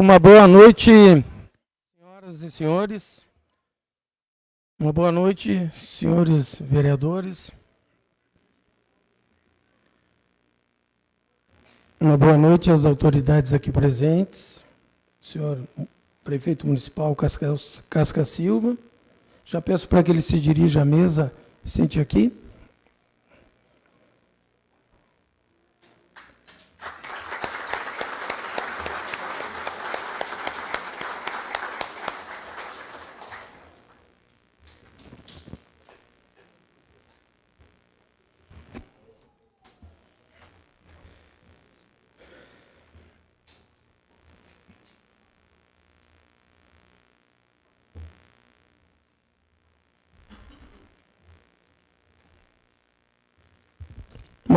Uma boa noite, senhoras e senhores. Uma boa noite, senhores vereadores. Uma boa noite às autoridades aqui presentes. Senhor prefeito municipal Casca, Casca Silva. Já peço para que ele se dirija à mesa, sente aqui.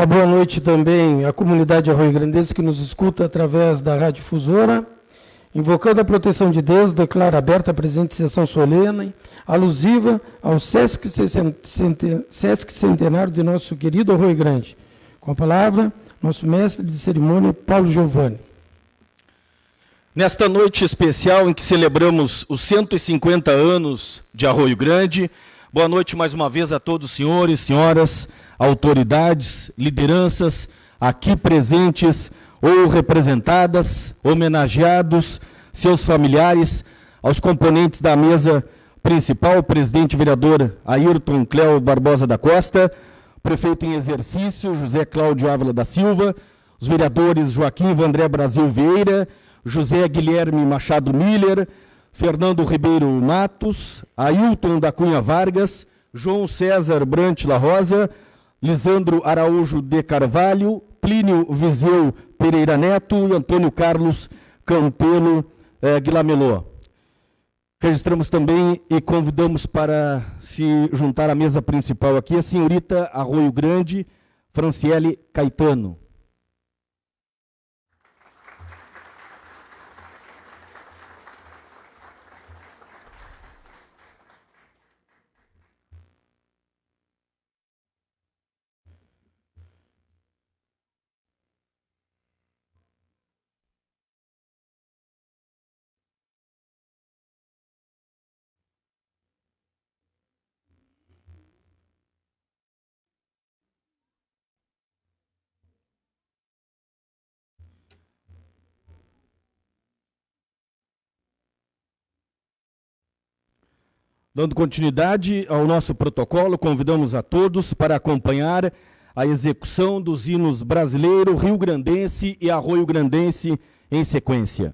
Uma boa noite também à comunidade Arroio Grandense que nos escuta através da Rádio Fusora. Invocando a proteção de Deus, declara aberta a presente sessão solene, alusiva ao Sesc Centenário de nosso querido Arroio Grande. Com a palavra, nosso mestre de cerimônia, Paulo Giovanni. Nesta noite especial em que celebramos os 150 anos de Arroio Grande, boa noite mais uma vez a todos os senhores, senhoras, autoridades, lideranças aqui presentes ou representadas, homenageados, seus familiares, aos componentes da mesa principal, presidente vereador Ayrton Cléo Barbosa da Costa, prefeito em exercício José Cláudio Ávila da Silva, os vereadores Joaquim Vandré Brasil Vieira, José Guilherme Machado Miller, Fernando Ribeiro Matos, Ailton da Cunha Vargas, João César Brant La Rosa, Lisandro Araújo de Carvalho, Plínio Viseu Pereira Neto e Antônio Carlos Campelo eh, Guilamelô. Registramos também e convidamos para se juntar à mesa principal aqui a senhorita Arroio Grande, Franciele Caetano. Dando continuidade ao nosso protocolo, convidamos a todos para acompanhar a execução dos hinos brasileiro, Rio Grandense e Arroio Grandense em sequência.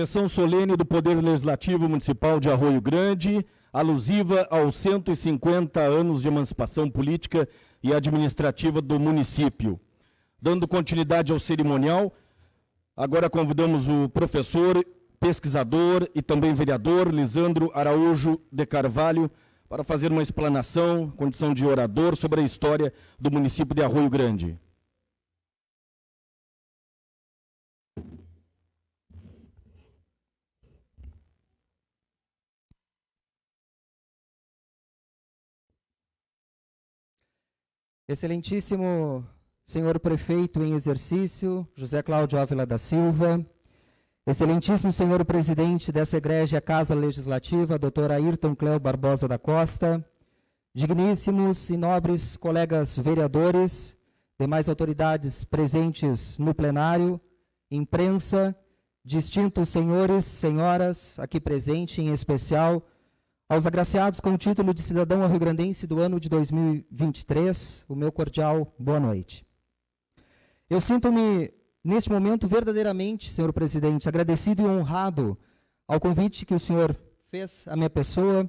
Sessão solene do Poder Legislativo Municipal de Arroio Grande, alusiva aos 150 anos de emancipação política e administrativa do município. Dando continuidade ao cerimonial, agora convidamos o professor, pesquisador e também vereador Lisandro Araújo de Carvalho para fazer uma explanação, condição de orador, sobre a história do município de Arroio Grande. Excelentíssimo senhor prefeito em exercício, José Cláudio Ávila da Silva, excelentíssimo senhor presidente dessa egrégia Casa Legislativa, doutor Ayrton Cléo Barbosa da Costa, digníssimos e nobres colegas vereadores, demais autoridades presentes no plenário, imprensa, distintos senhores, senhoras, aqui presente em especial, aos agraciados com o título de cidadão rio-grandense do ano de 2023, o meu cordial boa noite. Eu sinto-me, neste momento, verdadeiramente, senhor presidente, agradecido e honrado ao convite que o senhor fez à minha pessoa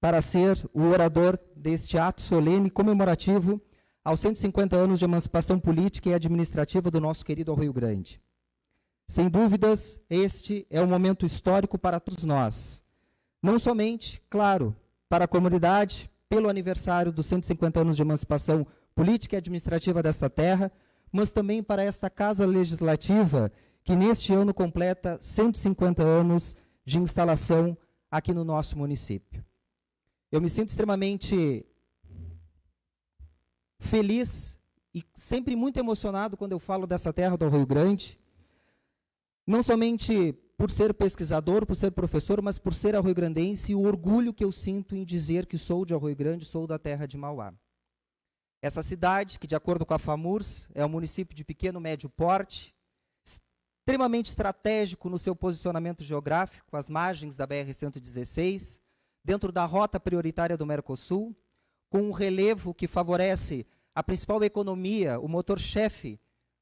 para ser o orador deste ato solene comemorativo aos 150 anos de emancipação política e administrativa do nosso querido Rio Grande. Sem dúvidas, este é um momento histórico para todos nós, não somente, claro, para a comunidade, pelo aniversário dos 150 anos de emancipação política e administrativa dessa terra, mas também para esta Casa Legislativa, que neste ano completa 150 anos de instalação aqui no nosso município. Eu me sinto extremamente feliz e sempre muito emocionado quando eu falo dessa terra do Rio Grande, não somente por ser pesquisador, por ser professor, mas por ser arroio-grandense e o orgulho que eu sinto em dizer que sou de Arroio Grande, sou da terra de Mauá. Essa cidade, que de acordo com a FAMURS, é um município de pequeno médio porte, extremamente estratégico no seu posicionamento geográfico, às margens da BR-116, dentro da rota prioritária do Mercosul, com um relevo que favorece a principal economia, o motor-chefe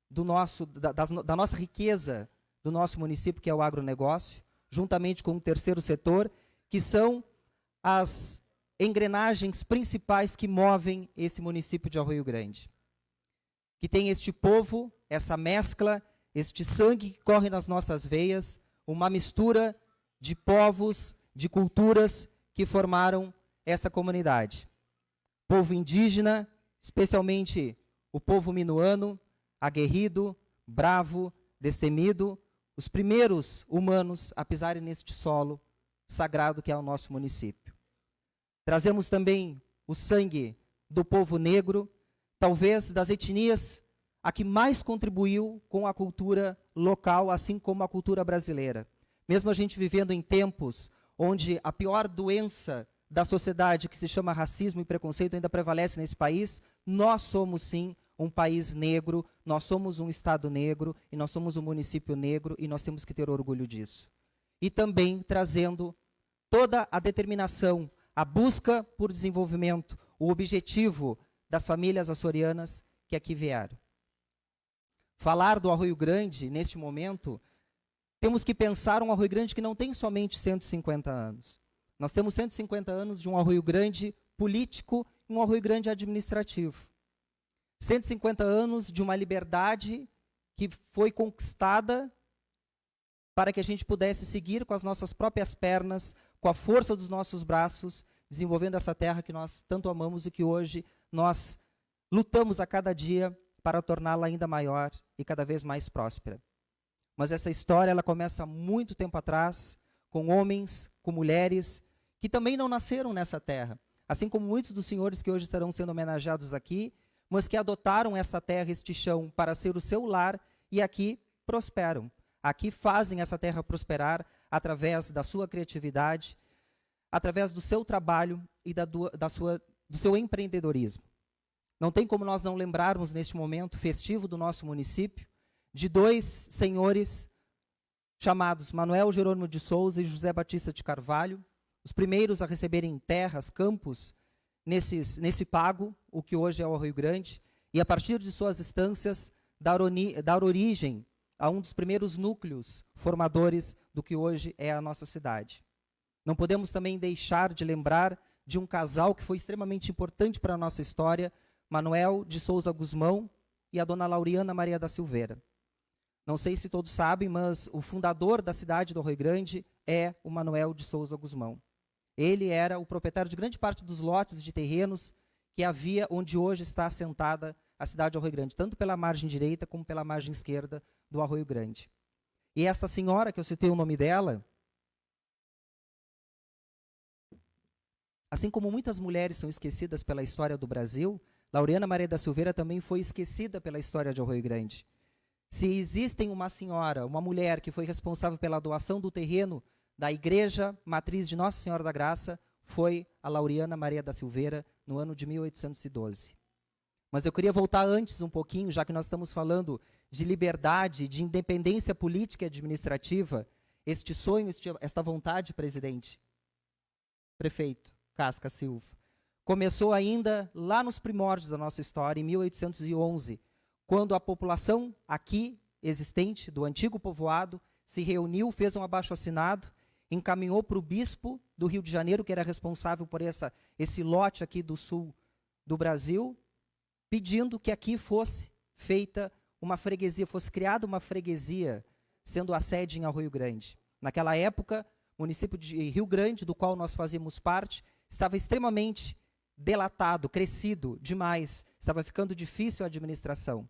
da, da, da nossa riqueza do nosso município, que é o agronegócio, juntamente com o terceiro setor, que são as engrenagens principais que movem esse município de Arroio Grande. Que tem este povo, essa mescla, este sangue que corre nas nossas veias, uma mistura de povos, de culturas que formaram essa comunidade. Povo indígena, especialmente o povo minuano, aguerrido, bravo, destemido, os primeiros humanos a pisarem neste solo sagrado que é o nosso município. Trazemos também o sangue do povo negro, talvez das etnias a que mais contribuiu com a cultura local, assim como a cultura brasileira. Mesmo a gente vivendo em tempos onde a pior doença da sociedade, que se chama racismo e preconceito, ainda prevalece nesse país, nós somos sim um país negro, nós somos um estado negro e nós somos um município negro e nós temos que ter orgulho disso. E também trazendo toda a determinação, a busca por desenvolvimento, o objetivo das famílias açorianas que aqui vieram. Falar do Arroio Grande neste momento, temos que pensar um Arroio Grande que não tem somente 150 anos. Nós temos 150 anos de um Arroio Grande político e um Arroio Grande administrativo. 150 anos de uma liberdade que foi conquistada para que a gente pudesse seguir com as nossas próprias pernas, com a força dos nossos braços, desenvolvendo essa terra que nós tanto amamos e que hoje nós lutamos a cada dia para torná-la ainda maior e cada vez mais próspera. Mas essa história ela começa muito tempo atrás, com homens, com mulheres que também não nasceram nessa terra, assim como muitos dos senhores que hoje estarão sendo homenageados aqui mas que adotaram essa terra, este chão, para ser o seu lar e aqui prosperam. Aqui fazem essa terra prosperar através da sua criatividade, através do seu trabalho e da, do, da sua, do seu empreendedorismo. Não tem como nós não lembrarmos neste momento festivo do nosso município de dois senhores chamados Manuel Jerônimo de Souza e José Batista de Carvalho, os primeiros a receberem terras, campos nesses, nesse pago, o que hoje é o Rio Grande, e a partir de suas instâncias, dar, dar origem a um dos primeiros núcleos formadores do que hoje é a nossa cidade. Não podemos também deixar de lembrar de um casal que foi extremamente importante para a nossa história, Manuel de Souza Guzmão e a dona Lauriana Maria da Silveira. Não sei se todos sabem, mas o fundador da cidade do Rio Grande é o Manuel de Souza Guzmão. Ele era o proprietário de grande parte dos lotes de terrenos que havia onde hoje está assentada a cidade do Arroio Grande, tanto pela margem direita como pela margem esquerda do Arroio Grande. E esta senhora, que eu citei o nome dela, assim como muitas mulheres são esquecidas pela história do Brasil, Laureana Maria da Silveira também foi esquecida pela história de Arroio Grande. Se existem uma senhora, uma mulher que foi responsável pela doação do terreno da Igreja Matriz de Nossa Senhora da Graça, foi a Laureana Maria da Silveira, no ano de 1812. Mas eu queria voltar antes um pouquinho, já que nós estamos falando de liberdade, de independência política e administrativa, este sonho, esta vontade, presidente, prefeito Casca Silva, começou ainda lá nos primórdios da nossa história, em 1811, quando a população aqui existente do antigo povoado se reuniu, fez um abaixo-assinado, encaminhou para o bispo do Rio de Janeiro, que era responsável por essa, esse lote aqui do sul do Brasil, pedindo que aqui fosse feita uma freguesia, fosse criada uma freguesia, sendo a sede em Arroio Grande. Naquela época, o município de Rio Grande, do qual nós fazíamos parte, estava extremamente delatado, crescido demais, estava ficando difícil a administração.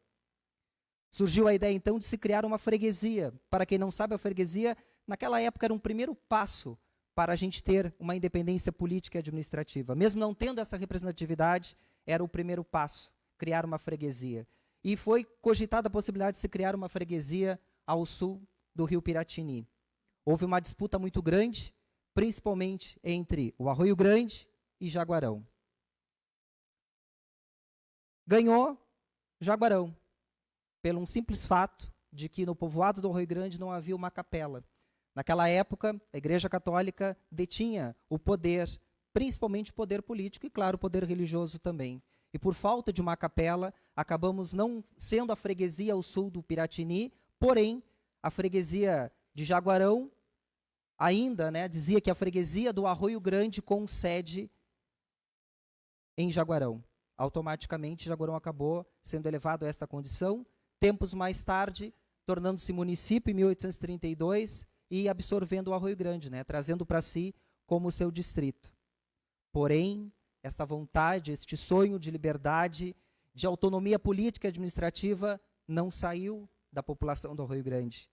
Surgiu a ideia então de se criar uma freguesia. Para quem não sabe, a freguesia, naquela época, era um primeiro passo para a gente ter uma independência política e administrativa. Mesmo não tendo essa representatividade, era o primeiro passo criar uma freguesia. E foi cogitada a possibilidade de se criar uma freguesia ao sul do rio Piratini. Houve uma disputa muito grande, principalmente entre o Arroio Grande e Jaguarão. Ganhou Jaguarão, pelo um simples fato de que no povoado do Arroio Grande não havia uma capela. Naquela época, a Igreja Católica detinha o poder, principalmente o poder político e, claro, o poder religioso também. E por falta de uma capela, acabamos não sendo a freguesia ao sul do Piratini, porém, a freguesia de Jaguarão ainda né, dizia que a freguesia do Arroio Grande com sede em Jaguarão. Automaticamente, Jaguarão acabou sendo elevado a esta condição. Tempos mais tarde, tornando-se município em 1832 e absorvendo o Arroio Grande, né, trazendo para si como seu distrito. Porém, essa vontade, este sonho de liberdade, de autonomia política e administrativa não saiu da população do Rio Grande.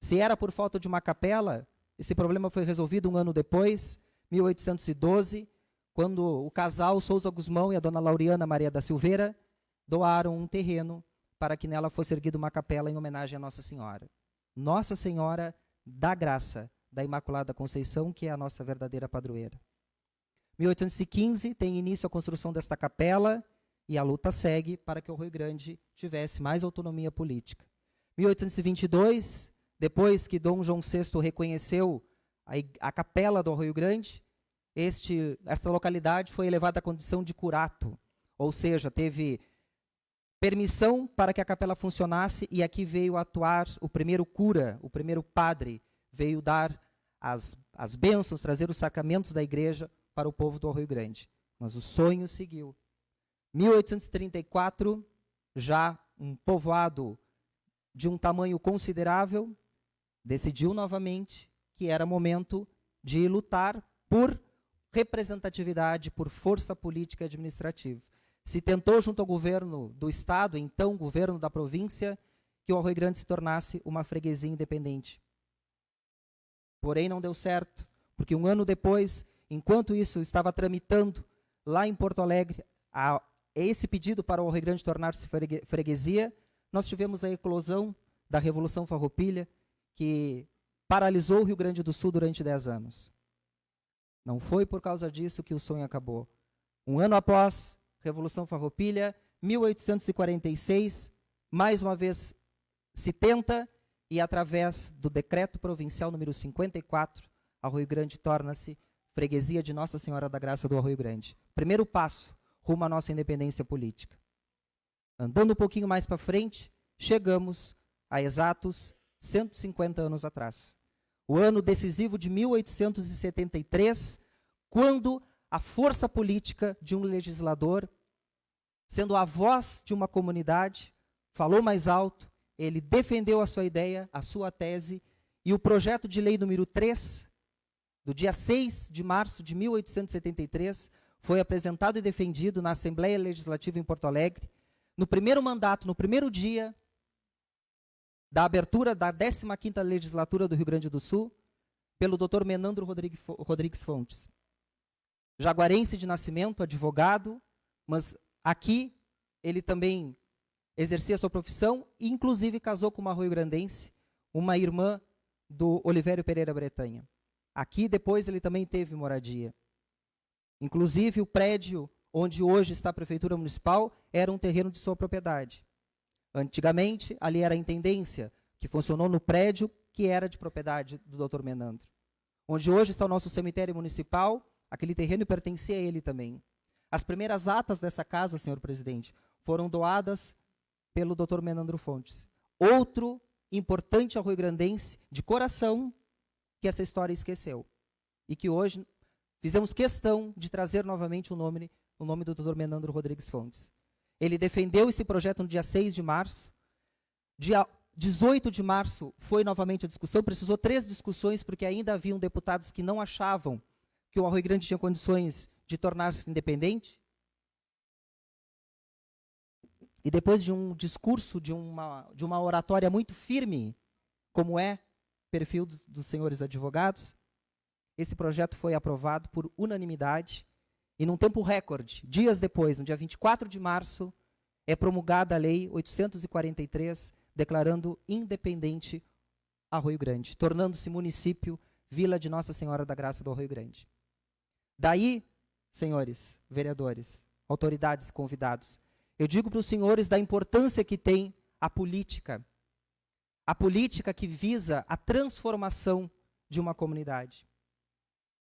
Se era por falta de uma capela, esse problema foi resolvido um ano depois, 1812, quando o casal Souza Guzmão e a dona Lauriana Maria da Silveira doaram um terreno para que nela fosse erguida uma capela em homenagem a Nossa Senhora. Nossa Senhora da Graça, da Imaculada Conceição, que é a nossa verdadeira padroeira. 1815 tem início a construção desta capela e a luta segue para que o Rio Grande tivesse mais autonomia política. 1822, depois que Dom João VI reconheceu a, a capela do Rio Grande, este, esta localidade foi elevada à condição de curato, ou seja, teve permissão para que a capela funcionasse e aqui veio atuar o primeiro cura, o primeiro padre, veio dar as, as bênçãos, trazer os sacramentos da igreja para o povo do Rio Grande. Mas o sonho seguiu. 1834, já um povoado de um tamanho considerável, decidiu novamente que era momento de lutar por representatividade, por força política e administrativa. Se tentou, junto ao governo do Estado, então governo da província, que o Arroio Grande se tornasse uma freguesia independente. Porém, não deu certo, porque um ano depois Enquanto isso estava tramitando lá em Porto Alegre a, esse pedido para o Rio Grande tornar-se freguesia, nós tivemos a eclosão da Revolução Farroupilha, que paralisou o Rio Grande do Sul durante dez anos. Não foi por causa disso que o sonho acabou. Um ano após Revolução Farroupilha, 1846, mais uma vez se tenta e através do decreto provincial número 54, a Rio Grande torna-se freguesia de Nossa Senhora da Graça do Arroio Grande. Primeiro passo rumo à nossa independência política. Andando um pouquinho mais para frente, chegamos há exatos 150 anos atrás. O ano decisivo de 1873, quando a força política de um legislador, sendo a voz de uma comunidade, falou mais alto, ele defendeu a sua ideia, a sua tese, e o projeto de lei número 3, do dia 6 de março de 1873, foi apresentado e defendido na Assembleia Legislativa em Porto Alegre, no primeiro mandato, no primeiro dia da abertura da 15ª Legislatura do Rio Grande do Sul, pelo Dr. Menandro Rodrigues Fontes. Jaguarense de nascimento, advogado, mas aqui ele também exercia sua profissão e inclusive casou com uma rio-grandense, uma irmã do Olivério Pereira Bretanha. Aqui depois ele também teve moradia. Inclusive o prédio onde hoje está a prefeitura municipal era um terreno de sua propriedade. Antigamente ali era a intendência, que funcionou no prédio que era de propriedade do Dr. Menandro. Onde hoje está o nosso cemitério municipal, aquele terreno pertencia a ele também. As primeiras atas dessa casa, senhor presidente, foram doadas pelo Dr. Menandro Fontes. Outro importante arroio-grandense de coração que essa história esqueceu. E que hoje fizemos questão de trazer novamente o nome, o nome do Dr. Menandro Rodrigues Fontes. Ele defendeu esse projeto no dia 6 de março. Dia 18 de março foi novamente a discussão, precisou três discussões, porque ainda haviam deputados que não achavam que o Arroio Grande tinha condições de tornar-se independente. E depois de um discurso, de uma, de uma oratória muito firme, como é perfil dos, dos senhores advogados, esse projeto foi aprovado por unanimidade e num tempo recorde, dias depois, no dia 24 de março, é promulgada a Lei 843, declarando independente Arroio Grande, tornando-se município, vila de Nossa Senhora da Graça do Arroio Grande. Daí, senhores vereadores, autoridades convidados, eu digo para os senhores da importância que tem a política. A política que visa a transformação de uma comunidade.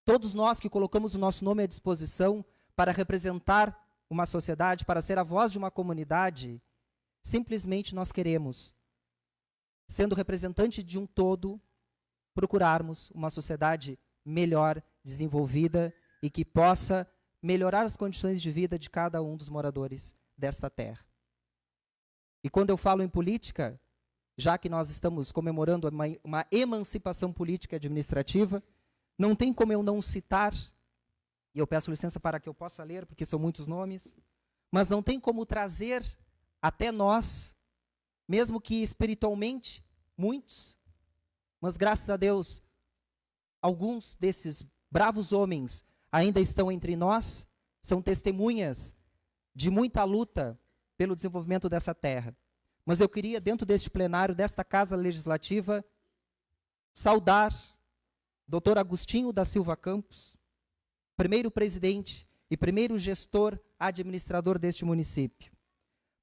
Todos nós que colocamos o nosso nome à disposição para representar uma sociedade, para ser a voz de uma comunidade, simplesmente nós queremos, sendo representante de um todo, procurarmos uma sociedade melhor desenvolvida e que possa melhorar as condições de vida de cada um dos moradores desta terra. E quando eu falo em política, já que nós estamos comemorando uma, uma emancipação política e administrativa, não tem como eu não citar, e eu peço licença para que eu possa ler, porque são muitos nomes, mas não tem como trazer até nós, mesmo que espiritualmente, muitos, mas graças a Deus, alguns desses bravos homens ainda estão entre nós, são testemunhas de muita luta pelo desenvolvimento dessa terra. Mas eu queria, dentro deste plenário, desta Casa Legislativa, saudar Dr. Agostinho da Silva Campos, primeiro presidente e primeiro gestor administrador deste município.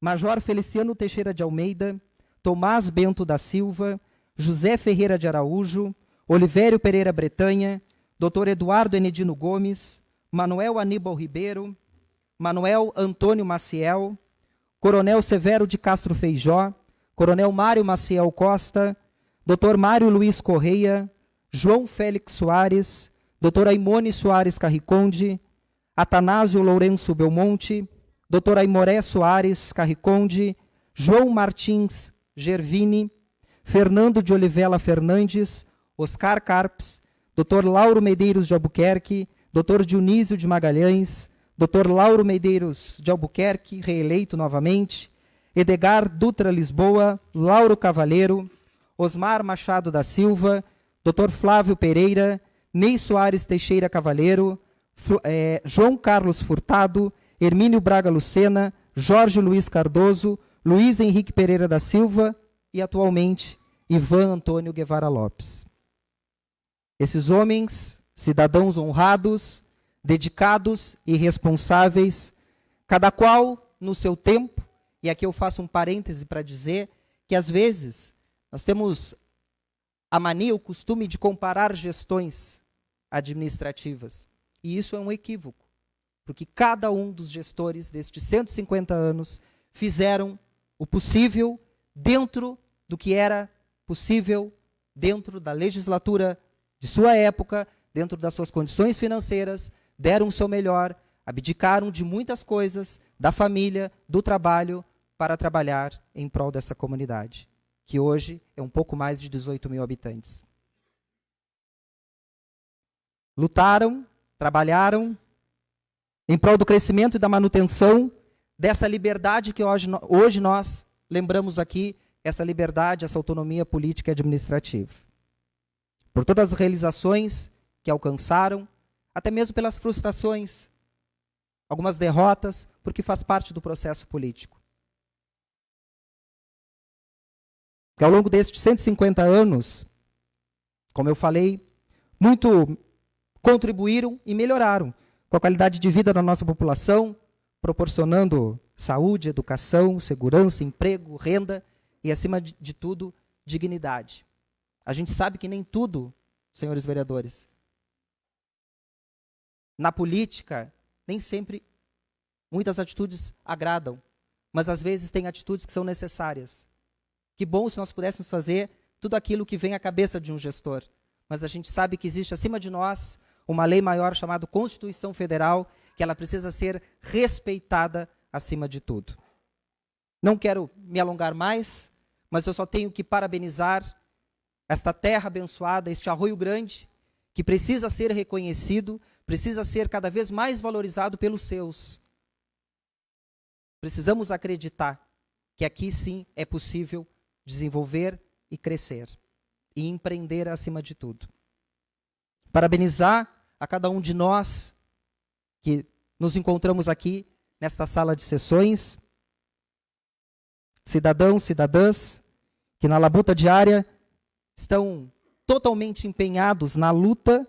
Major Feliciano Teixeira de Almeida, Tomás Bento da Silva, José Ferreira de Araújo, Olivério Pereira Bretanha, Dr. Eduardo Enedino Gomes, Manuel Aníbal Ribeiro, Manuel Antônio Maciel, Coronel Severo de Castro Feijó, Coronel Mário Maciel Costa, Dr. Mário Luiz Correia, João Félix Soares, Dr. Aimone Soares Carriconde, Atanásio Lourenço Belmonte, Dr. Aimoré Soares Carriconde, João Martins Gervini, Fernando de Olivela Fernandes, Oscar Carpes, Dr. Lauro Medeiros de Albuquerque, Dr. Dionísio de Magalhães, Dr. Lauro Medeiros de Albuquerque, reeleito novamente, Edgar Dutra Lisboa, Lauro Cavaleiro, Osmar Machado da Silva, Dr. Flávio Pereira, Ney Soares Teixeira Cavaleiro, é, João Carlos Furtado, Hermínio Braga Lucena, Jorge Luiz Cardoso, Luiz Henrique Pereira da Silva e, atualmente, Ivan Antônio Guevara Lopes. Esses homens, cidadãos honrados, dedicados e responsáveis, cada qual no seu tempo, e aqui eu faço um parêntese para dizer que às vezes nós temos a mania, o costume de comparar gestões administrativas. E isso é um equívoco, porque cada um dos gestores destes 150 anos fizeram o possível dentro do que era possível dentro da legislatura de sua época, dentro das suas condições financeiras, deram o seu melhor, abdicaram de muitas coisas, da família, do trabalho, para trabalhar em prol dessa comunidade, que hoje é um pouco mais de 18 mil habitantes. Lutaram, trabalharam em prol do crescimento e da manutenção dessa liberdade que hoje, hoje nós lembramos aqui, essa liberdade, essa autonomia política e administrativa. Por todas as realizações que alcançaram, até mesmo pelas frustrações, algumas derrotas, porque faz parte do processo político. que ao longo destes 150 anos, como eu falei, muito contribuíram e melhoraram com a qualidade de vida da nossa população, proporcionando saúde, educação, segurança, emprego, renda e, acima de tudo, dignidade. A gente sabe que nem tudo, senhores vereadores, na política, nem sempre muitas atitudes agradam, mas às vezes tem atitudes que são necessárias. Que bom se nós pudéssemos fazer tudo aquilo que vem à cabeça de um gestor. Mas a gente sabe que existe acima de nós uma lei maior chamada Constituição Federal, que ela precisa ser respeitada acima de tudo. Não quero me alongar mais, mas eu só tenho que parabenizar esta terra abençoada, este arroio grande, que precisa ser reconhecido, precisa ser cada vez mais valorizado pelos seus. Precisamos acreditar que aqui sim é possível desenvolver e crescer. E empreender acima de tudo. Parabenizar a cada um de nós que nos encontramos aqui nesta sala de sessões, cidadãos, cidadãs, que na labuta diária estão totalmente empenhados na luta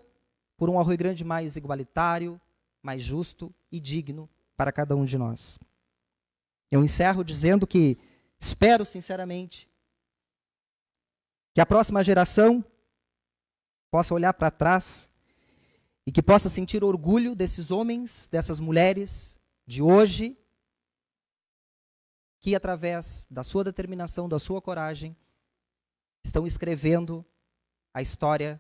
por um Arroio Grande mais igualitário, mais justo e digno para cada um de nós. Eu encerro dizendo que espero sinceramente que a próxima geração possa olhar para trás e que possa sentir orgulho desses homens, dessas mulheres de hoje, que através da sua determinação, da sua coragem, estão escrevendo a história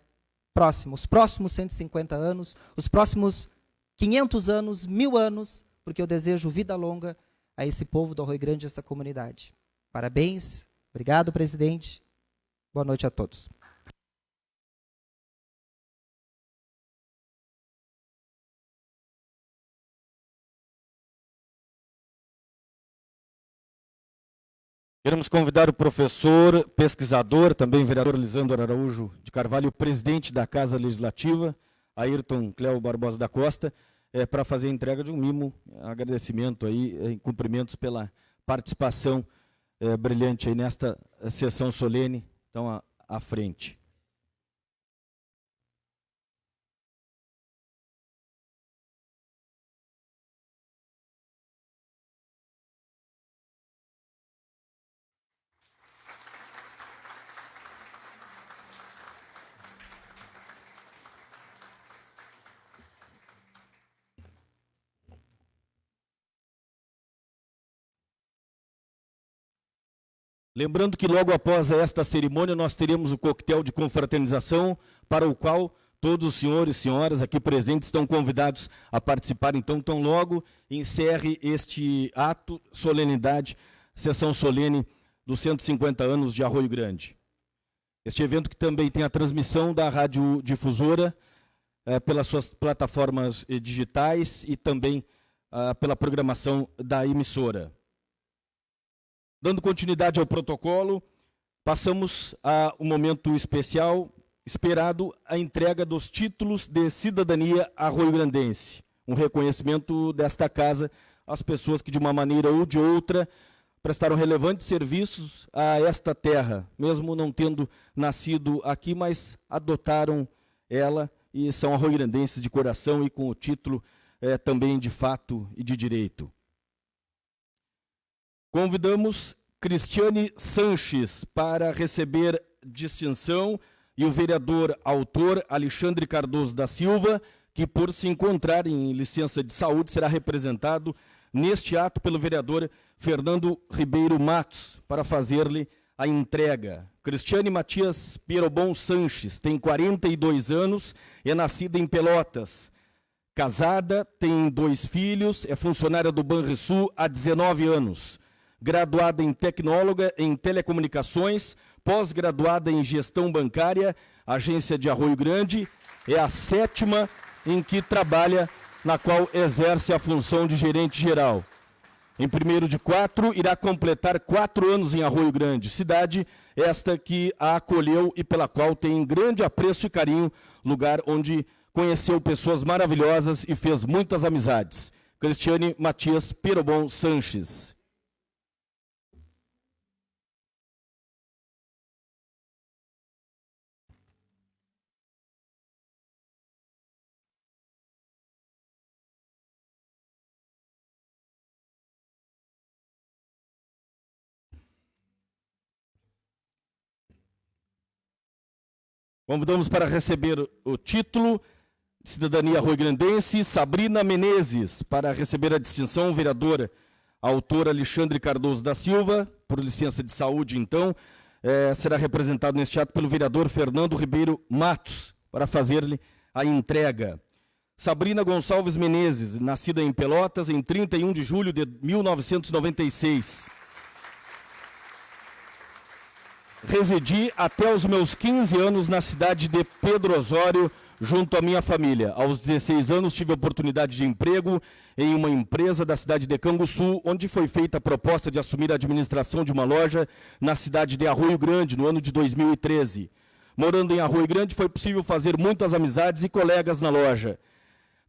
próxima, os próximos 150 anos, os próximos 500 anos, mil anos, porque eu desejo vida longa a esse povo do Arroio Grande, essa comunidade. Parabéns, obrigado, presidente. Boa noite a todos. Queremos convidar o professor, pesquisador, também vereador Lisandro Araújo de Carvalho, presidente da Casa Legislativa, Ayrton Cléo Barbosa da Costa, é, para fazer a entrega de um mimo, agradecimento aí, em cumprimentos pela participação é, brilhante aí nesta sessão solene então, à, à frente. Lembrando que logo após esta cerimônia nós teremos o coquetel de confraternização, para o qual todos os senhores e senhoras aqui presentes estão convidados a participar. Então, tão logo encerre este ato, solenidade, sessão solene dos 150 anos de Arroio Grande. Este evento que também tem a transmissão da Rádio Difusora é, pelas suas plataformas eh, digitais e também ah, pela programação da emissora. Dando continuidade ao protocolo, passamos a um momento especial esperado a entrega dos títulos de cidadania arroio-grandense. Um reconhecimento desta casa às pessoas que, de uma maneira ou de outra, prestaram relevantes serviços a esta terra, mesmo não tendo nascido aqui, mas adotaram ela e são arroio-grandenses de coração e com o título é, também de fato e de direito. Convidamos Cristiane Sanches para receber distinção e o vereador autor Alexandre Cardoso da Silva, que por se encontrar em licença de saúde será representado neste ato pelo vereador Fernando Ribeiro Matos, para fazer-lhe a entrega. Cristiane Matias Pierobon Sanches tem 42 anos, é nascida em Pelotas. Casada, tem dois filhos, é funcionária do Banrisul há 19 anos. Graduada em tecnóloga em telecomunicações, pós-graduada em gestão bancária, agência de Arroio Grande, é a sétima em que trabalha, na qual exerce a função de gerente geral. Em primeiro de quatro, irá completar quatro anos em Arroio Grande, cidade esta que a acolheu e pela qual tem grande apreço e carinho, lugar onde conheceu pessoas maravilhosas e fez muitas amizades. Cristiane Matias Pirobon Sanches. Convidamos para receber o título cidadania rui-grandense Sabrina Menezes, para receber a distinção vereadora, autor Alexandre Cardoso da Silva, por licença de saúde, então, é, será representado neste ato pelo vereador Fernando Ribeiro Matos, para fazer-lhe a entrega. Sabrina Gonçalves Menezes, nascida em Pelotas em 31 de julho de 1996. Residi até os meus 15 anos na cidade de Pedro Osório, junto à minha família. Aos 16 anos tive oportunidade de emprego em uma empresa da cidade de Canguçu, onde foi feita a proposta de assumir a administração de uma loja na cidade de Arroio Grande, no ano de 2013. Morando em Arroio Grande, foi possível fazer muitas amizades e colegas na loja.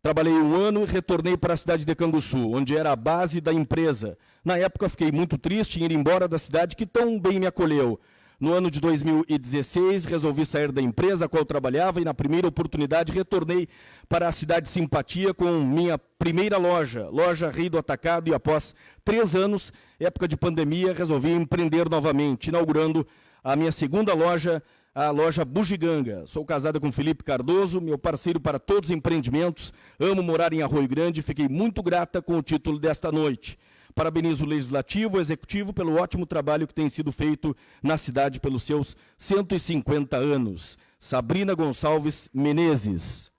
Trabalhei um ano e retornei para a cidade de Canguçu, onde era a base da empresa. Na época, fiquei muito triste em ir embora da cidade que tão bem me acolheu. No ano de 2016, resolvi sair da empresa a qual trabalhava e, na primeira oportunidade, retornei para a cidade Simpatia com minha primeira loja, loja Rei do Atacado, e após três anos, época de pandemia, resolvi empreender novamente, inaugurando a minha segunda loja, a loja Bugiganga. Sou casada com Felipe Cardoso, meu parceiro para todos os empreendimentos. Amo morar em Arroio Grande e fiquei muito grata com o título desta noite. Parabenizo o Legislativo, o Executivo, pelo ótimo trabalho que tem sido feito na cidade pelos seus 150 anos. Sabrina Gonçalves Menezes.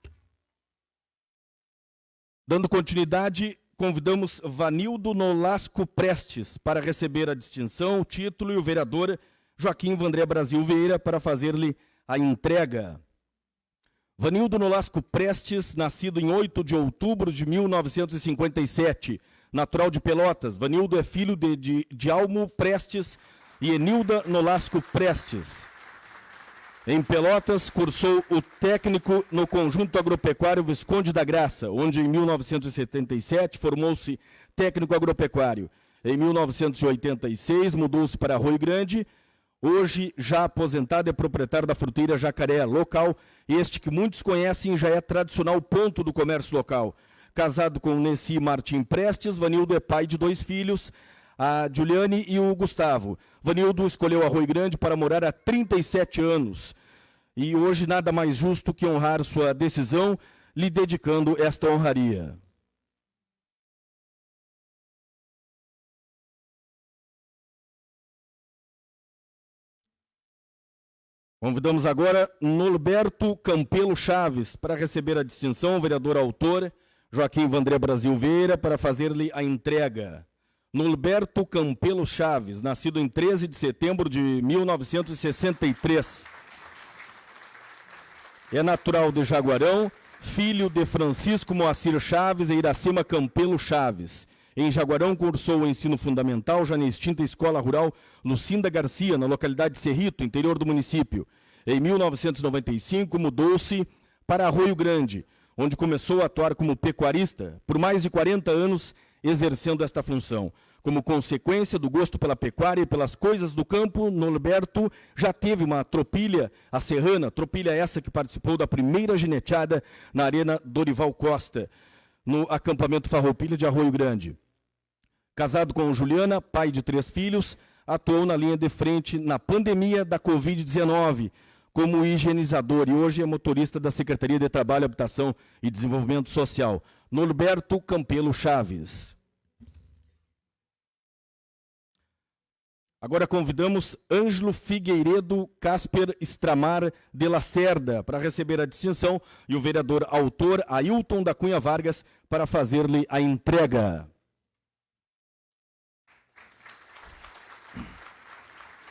Dando continuidade, convidamos Vanildo Nolasco Prestes para receber a distinção, o título e o vereador Joaquim Vandré Brasil Vieira para fazer-lhe a entrega. Vanildo Nolasco Prestes, nascido em 8 de outubro de 1957, natural de Pelotas. Vanildo é filho de, de, de Almo Prestes e Enilda Nolasco Prestes. Em Pelotas, cursou o técnico no Conjunto Agropecuário Visconde da Graça, onde em 1977 formou-se técnico agropecuário. Em 1986 mudou-se para Rio Grande, hoje já aposentado é proprietário da fruteira Jacaré, local este que muitos conhecem já é tradicional ponto do comércio local. Casado com Nessi Martim Prestes, Vanildo é pai de dois filhos, a Juliane e o Gustavo. Vanildo escolheu Arroio Grande para morar há 37 anos. E hoje nada mais justo que honrar sua decisão, lhe dedicando esta honraria. Convidamos agora Norberto Campelo Chaves para receber a distinção, vereador autor Joaquim Vandré Brasil Vieira para fazer-lhe a entrega. Nulberto Campelo Chaves, nascido em 13 de setembro de 1963. É natural de Jaguarão, filho de Francisco Moacir Chaves e Iracema Campelo Chaves. Em Jaguarão cursou o ensino fundamental já na extinta Escola Rural Lucinda Garcia, na localidade de Cerrito, interior do município. Em 1995 mudou-se para Arroio Grande, onde começou a atuar como pecuarista por mais de 40 anos, exercendo esta função. Como consequência do gosto pela pecuária e pelas coisas do campo, Norberto já teve uma tropilha, a Serrana, tropilha essa que participou da primeira gineteada na Arena Dorival Costa, no acampamento Farroupilha de Arroio Grande. Casado com Juliana, pai de três filhos, atuou na linha de frente na pandemia da Covid-19, como higienizador e hoje é motorista da Secretaria de Trabalho, Habitação e Desenvolvimento Social. Norberto Campelo Chaves. Agora convidamos Ângelo Figueiredo Casper Estramar de Lacerda para receber a distinção e o vereador autor Ailton da Cunha Vargas para fazer-lhe a entrega.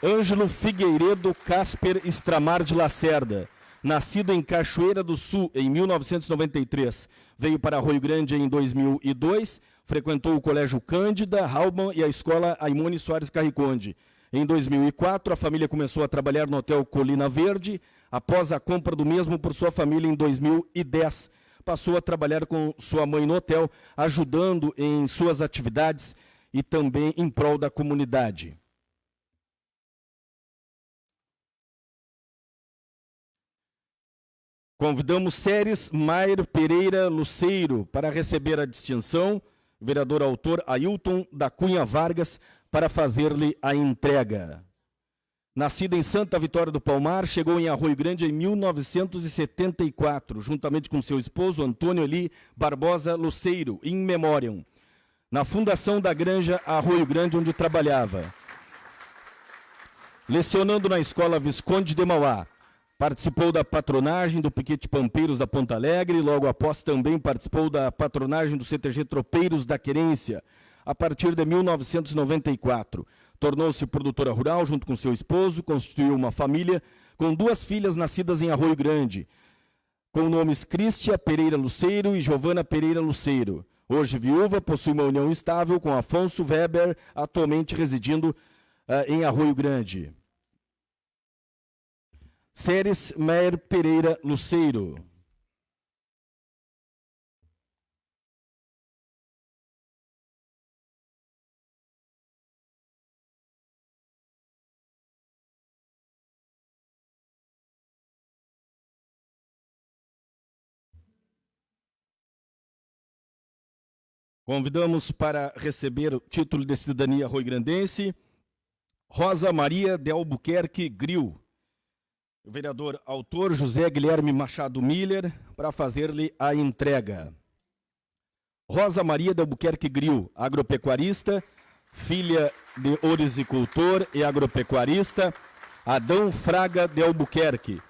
Ângelo Figueiredo Casper Estramar de Lacerda, nascido em Cachoeira do Sul em 1993, veio para Rio Grande em 2002 frequentou o Colégio Cândida, Halban e a Escola Aimone Soares Carriconde. Em 2004, a família começou a trabalhar no Hotel Colina Verde. Após a compra do mesmo por sua família em 2010, passou a trabalhar com sua mãe no hotel, ajudando em suas atividades e também em prol da comunidade. Convidamos Séries Maier Pereira Luceiro para receber a distinção vereador autor Ailton da Cunha Vargas, para fazer-lhe a entrega. Nascida em Santa Vitória do Palmar, chegou em Arroio Grande em 1974, juntamente com seu esposo Antônio Eli Barbosa Luceiro, in memoriam, na fundação da Granja Arroio Grande, onde trabalhava. Lecionando na Escola Visconde de Mauá, Participou da patronagem do Piquete Pampeiros da Ponta Alegre, logo após também participou da patronagem do CTG Tropeiros da Querência, a partir de 1994. Tornou-se produtora rural junto com seu esposo, constituiu uma família com duas filhas nascidas em Arroio Grande, com nomes Cristia Pereira Luceiro e Giovana Pereira Luceiro. Hoje viúva, possui uma união estável com Afonso Weber, atualmente residindo uh, em Arroio Grande. Ceres Meyer Pereira Luceiro. Convidamos para receber o título de cidadania roi-grandense Rosa Maria de Albuquerque Gril o vereador autor José Guilherme Machado Miller para fazer-lhe a entrega. Rosa Maria de Albuquerque Gril, agropecuarista, filha de orizicultor e agropecuarista, Adão Fraga de Albuquerque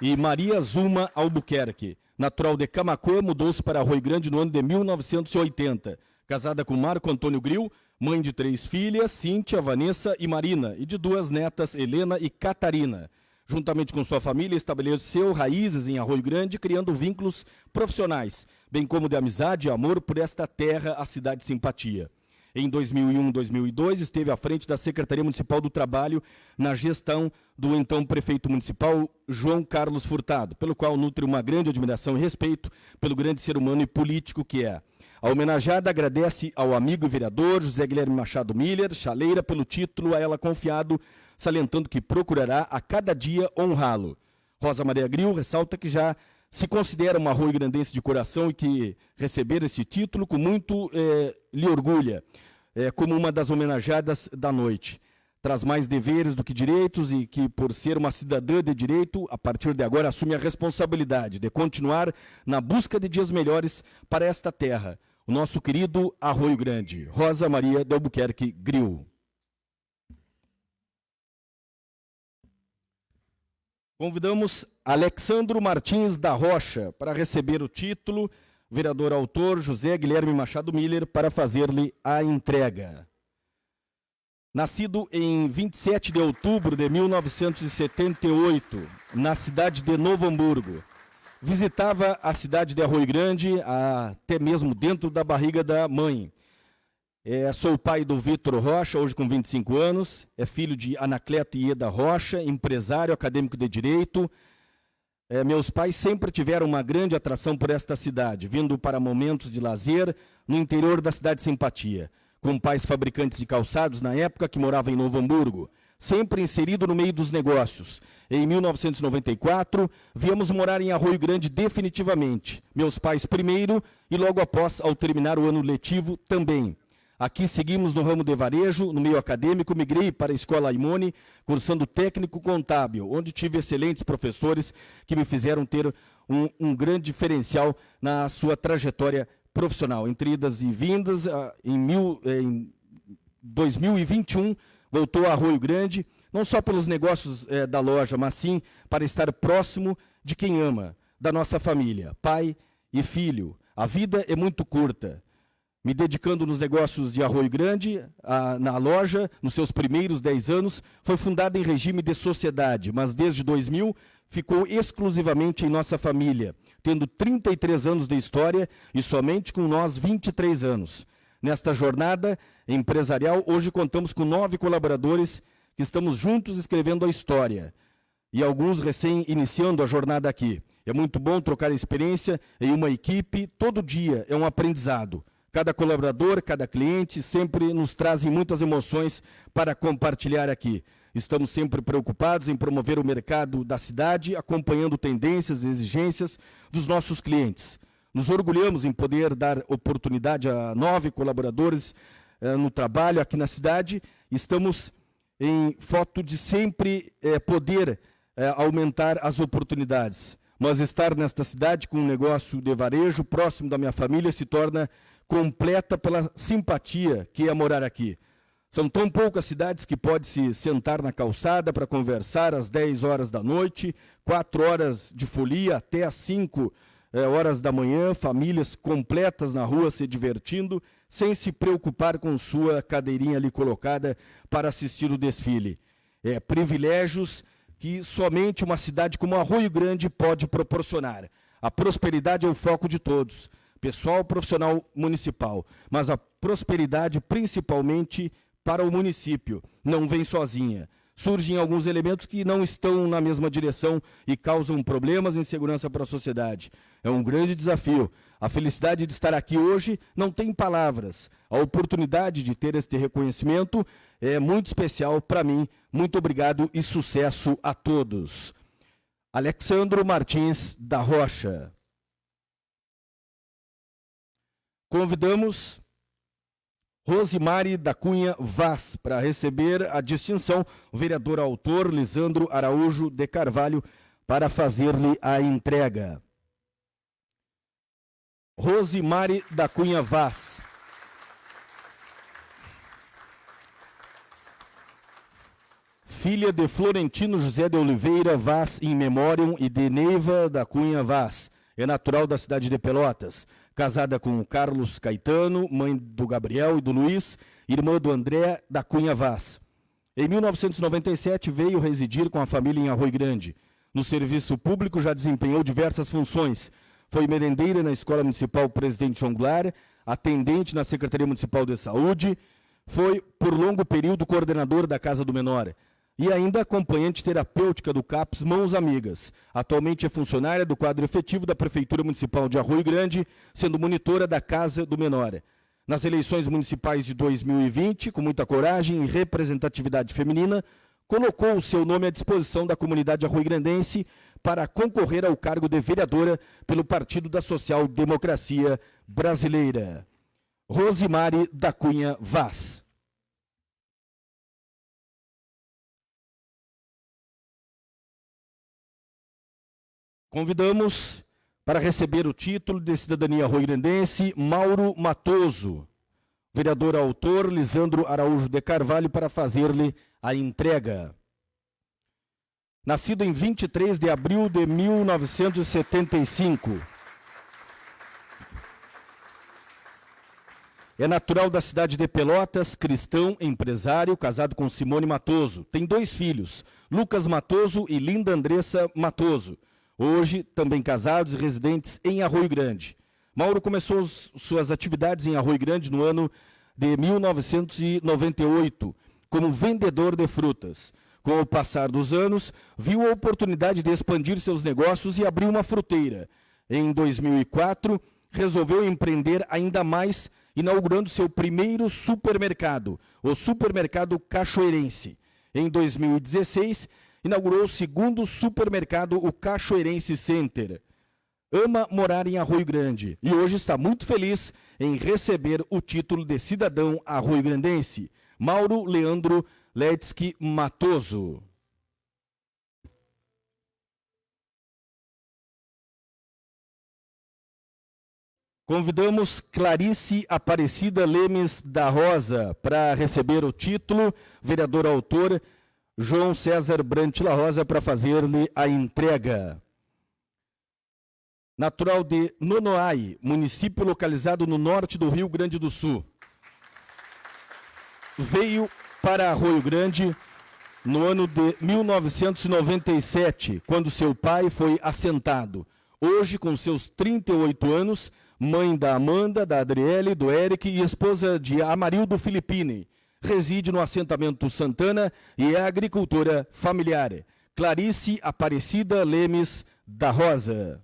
e Maria Zuma Albuquerque, natural de Camacuã, mudou-se para Rio Grande no ano de 1980. Casada com Marco Antônio Gril, mãe de três filhas, Cíntia, Vanessa e Marina, e de duas netas, Helena e Catarina juntamente com sua família, estabeleceu raízes em Arroio Grande, criando vínculos profissionais, bem como de amizade e amor por esta terra, a cidade de simpatia. Em 2001 2002, esteve à frente da Secretaria Municipal do Trabalho na gestão do então prefeito municipal João Carlos Furtado, pelo qual nutre uma grande admiração e respeito pelo grande ser humano e político que é. A homenageada agradece ao amigo vereador José Guilherme Machado Miller, chaleira, pelo título a ela confiado salientando que procurará a cada dia honrá-lo. Rosa Maria Gril ressalta que já se considera uma rua grandense de coração e que receber esse título com muito eh, lhe orgulha, eh, como uma das homenageadas da noite. Traz mais deveres do que direitos e que, por ser uma cidadã de direito, a partir de agora assume a responsabilidade de continuar na busca de dias melhores para esta terra. O nosso querido Arroio Grande. Rosa Maria de Albuquerque Gril. Convidamos Alexandro Martins da Rocha para receber o título, vereador autor José Guilherme Machado Miller, para fazer-lhe a entrega. Nascido em 27 de outubro de 1978, na cidade de Novo Hamburgo, visitava a cidade de Arroio Grande, até mesmo dentro da barriga da mãe. É, sou pai do Vitor Rocha, hoje com 25 anos. É filho de Anacleto Ieda Rocha, empresário acadêmico de Direito. É, meus pais sempre tiveram uma grande atração por esta cidade, vindo para momentos de lazer no interior da cidade de Simpatia, com pais fabricantes de calçados na época que morava em Novo Hamburgo, sempre inserido no meio dos negócios. Em 1994, viemos morar em Arroio Grande definitivamente. Meus pais primeiro e logo após, ao terminar o ano letivo, também. Aqui seguimos no ramo de varejo, no meio acadêmico, migrei para a Escola Imone, cursando técnico contábil, onde tive excelentes professores que me fizeram ter um, um grande diferencial na sua trajetória profissional. Entre idas e vindas, ah, em, mil, em 2021, voltou a Arroio Grande, não só pelos negócios é, da loja, mas sim para estar próximo de quem ama, da nossa família, pai e filho. A vida é muito curta. Me dedicando nos negócios de Arroio Grande, a, na loja, nos seus primeiros 10 anos, foi fundada em regime de sociedade, mas desde 2000 ficou exclusivamente em nossa família, tendo 33 anos de história e somente com nós 23 anos. Nesta jornada empresarial, hoje contamos com nove colaboradores que estamos juntos escrevendo a história e alguns recém iniciando a jornada aqui. É muito bom trocar experiência em uma equipe, todo dia é um aprendizado. Cada colaborador, cada cliente sempre nos trazem muitas emoções para compartilhar aqui. Estamos sempre preocupados em promover o mercado da cidade, acompanhando tendências e exigências dos nossos clientes. Nos orgulhamos em poder dar oportunidade a nove colaboradores eh, no trabalho aqui na cidade. Estamos em foto de sempre eh, poder eh, aumentar as oportunidades. Mas estar nesta cidade com um negócio de varejo próximo da minha família se torna completa pela simpatia que é morar aqui. São tão poucas cidades que pode se sentar na calçada para conversar às 10 horas da noite, 4 horas de folia até às 5 é, horas da manhã, famílias completas na rua se divertindo, sem se preocupar com sua cadeirinha ali colocada para assistir o desfile. É, privilégios que somente uma cidade como Arroio Grande pode proporcionar. A prosperidade é o foco de todos, pessoal profissional municipal, mas a prosperidade principalmente para o município não vem sozinha. Surgem alguns elementos que não estão na mesma direção e causam problemas e insegurança para a sociedade. É um grande desafio. A felicidade de estar aqui hoje não tem palavras. A oportunidade de ter este reconhecimento é muito especial para mim. Muito obrigado e sucesso a todos. Alexandro Martins da Rocha. Convidamos Rosimari da Cunha Vaz para receber a distinção, vereador autor Lisandro Araújo de Carvalho para fazer-lhe a entrega. Rosimari da Cunha Vaz. Filha de Florentino José de Oliveira Vaz in memoriam e de Neiva da Cunha Vaz. É natural da cidade de Pelotas casada com Carlos Caetano, mãe do Gabriel e do Luiz, irmã do André da Cunha Vaz. Em 1997 veio residir com a família em Arroio Grande. No serviço público já desempenhou diversas funções. Foi merendeira na Escola Municipal Presidente João Goulart, atendente na Secretaria Municipal de Saúde, foi por longo período coordenador da Casa do Menor e ainda acompanhante terapêutica do CAPS Mãos Amigas. Atualmente é funcionária do quadro efetivo da Prefeitura Municipal de Arroio Grande, sendo monitora da Casa do Menor. Nas eleições municipais de 2020, com muita coragem e representatividade feminina, colocou o seu nome à disposição da comunidade arroio-grandense para concorrer ao cargo de vereadora pelo Partido da Social Democracia Brasileira. Rosimari da Cunha Vaz. Convidamos para receber o título de cidadania roirendense Mauro Matoso, vereador autor Lisandro Araújo de Carvalho, para fazer-lhe a entrega. Nascido em 23 de abril de 1975. É natural da cidade de Pelotas, cristão, empresário, casado com Simone Matoso. Tem dois filhos, Lucas Matoso e Linda Andressa Matoso hoje também casados e residentes em Arroio Grande. Mauro começou suas atividades em Arroio Grande no ano de 1998, como vendedor de frutas. Com o passar dos anos, viu a oportunidade de expandir seus negócios e abriu uma fruteira. Em 2004, resolveu empreender ainda mais, inaugurando seu primeiro supermercado, o Supermercado Cachoeirense. Em 2016, inaugurou o segundo supermercado, o Cachoeirense Center. Ama morar em Arroio Grande e hoje está muito feliz em receber o título de cidadão arroio-grandense. Mauro Leandro Letsky Matoso. Convidamos Clarice Aparecida Lemes da Rosa para receber o título, vereador autor João César Brant La Rosa para fazer-lhe a entrega. Natural de Nonoai, município localizado no norte do Rio Grande do Sul. Veio para Arroio Grande no ano de 1997, quando seu pai foi assentado. Hoje, com seus 38 anos, mãe da Amanda, da Adriele, do Eric e esposa de Amarildo Filippini. Reside no assentamento Santana e é agricultora familiar. Clarice Aparecida Lemes da Rosa.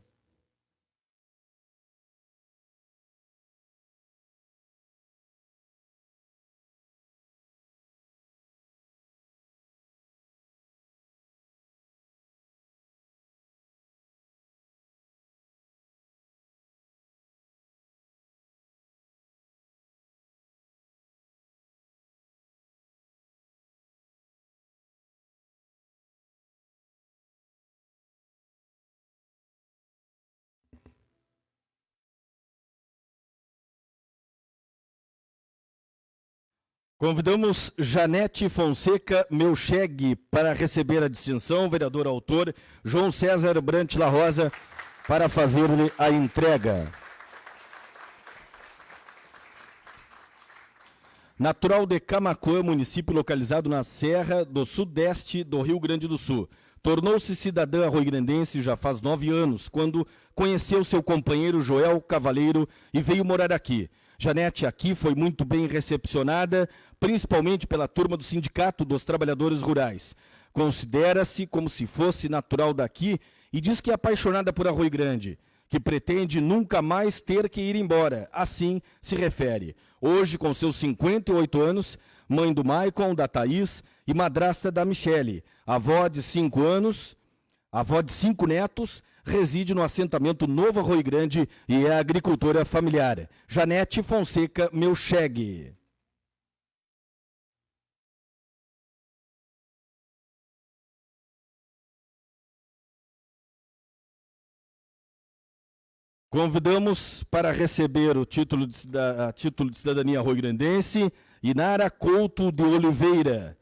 Convidamos Janete Fonseca Melcheg para receber a distinção, vereador autor João César Brant La Rosa para fazer-lhe a entrega. Natural de Camacuã, município localizado na Serra do Sudeste do Rio Grande do Sul. Tornou-se cidadã arroigrandense já faz nove anos, quando conheceu seu companheiro Joel Cavaleiro e veio morar aqui. Janete aqui foi muito bem recepcionada, principalmente pela turma do Sindicato dos Trabalhadores Rurais. Considera-se como se fosse natural daqui e diz que é apaixonada por Arroio Grande, que pretende nunca mais ter que ir embora. Assim se refere. Hoje, com seus 58 anos, mãe do Maicon, da Thaís e madrasta da Michele, avó de cinco anos, avó de cinco netos, reside no assentamento Novo Arroio Grande e é agricultora familiar. Janete Fonseca Melcheg. Convidamos para receber o título de, título de cidadania arroio-grandense Inara Couto de Oliveira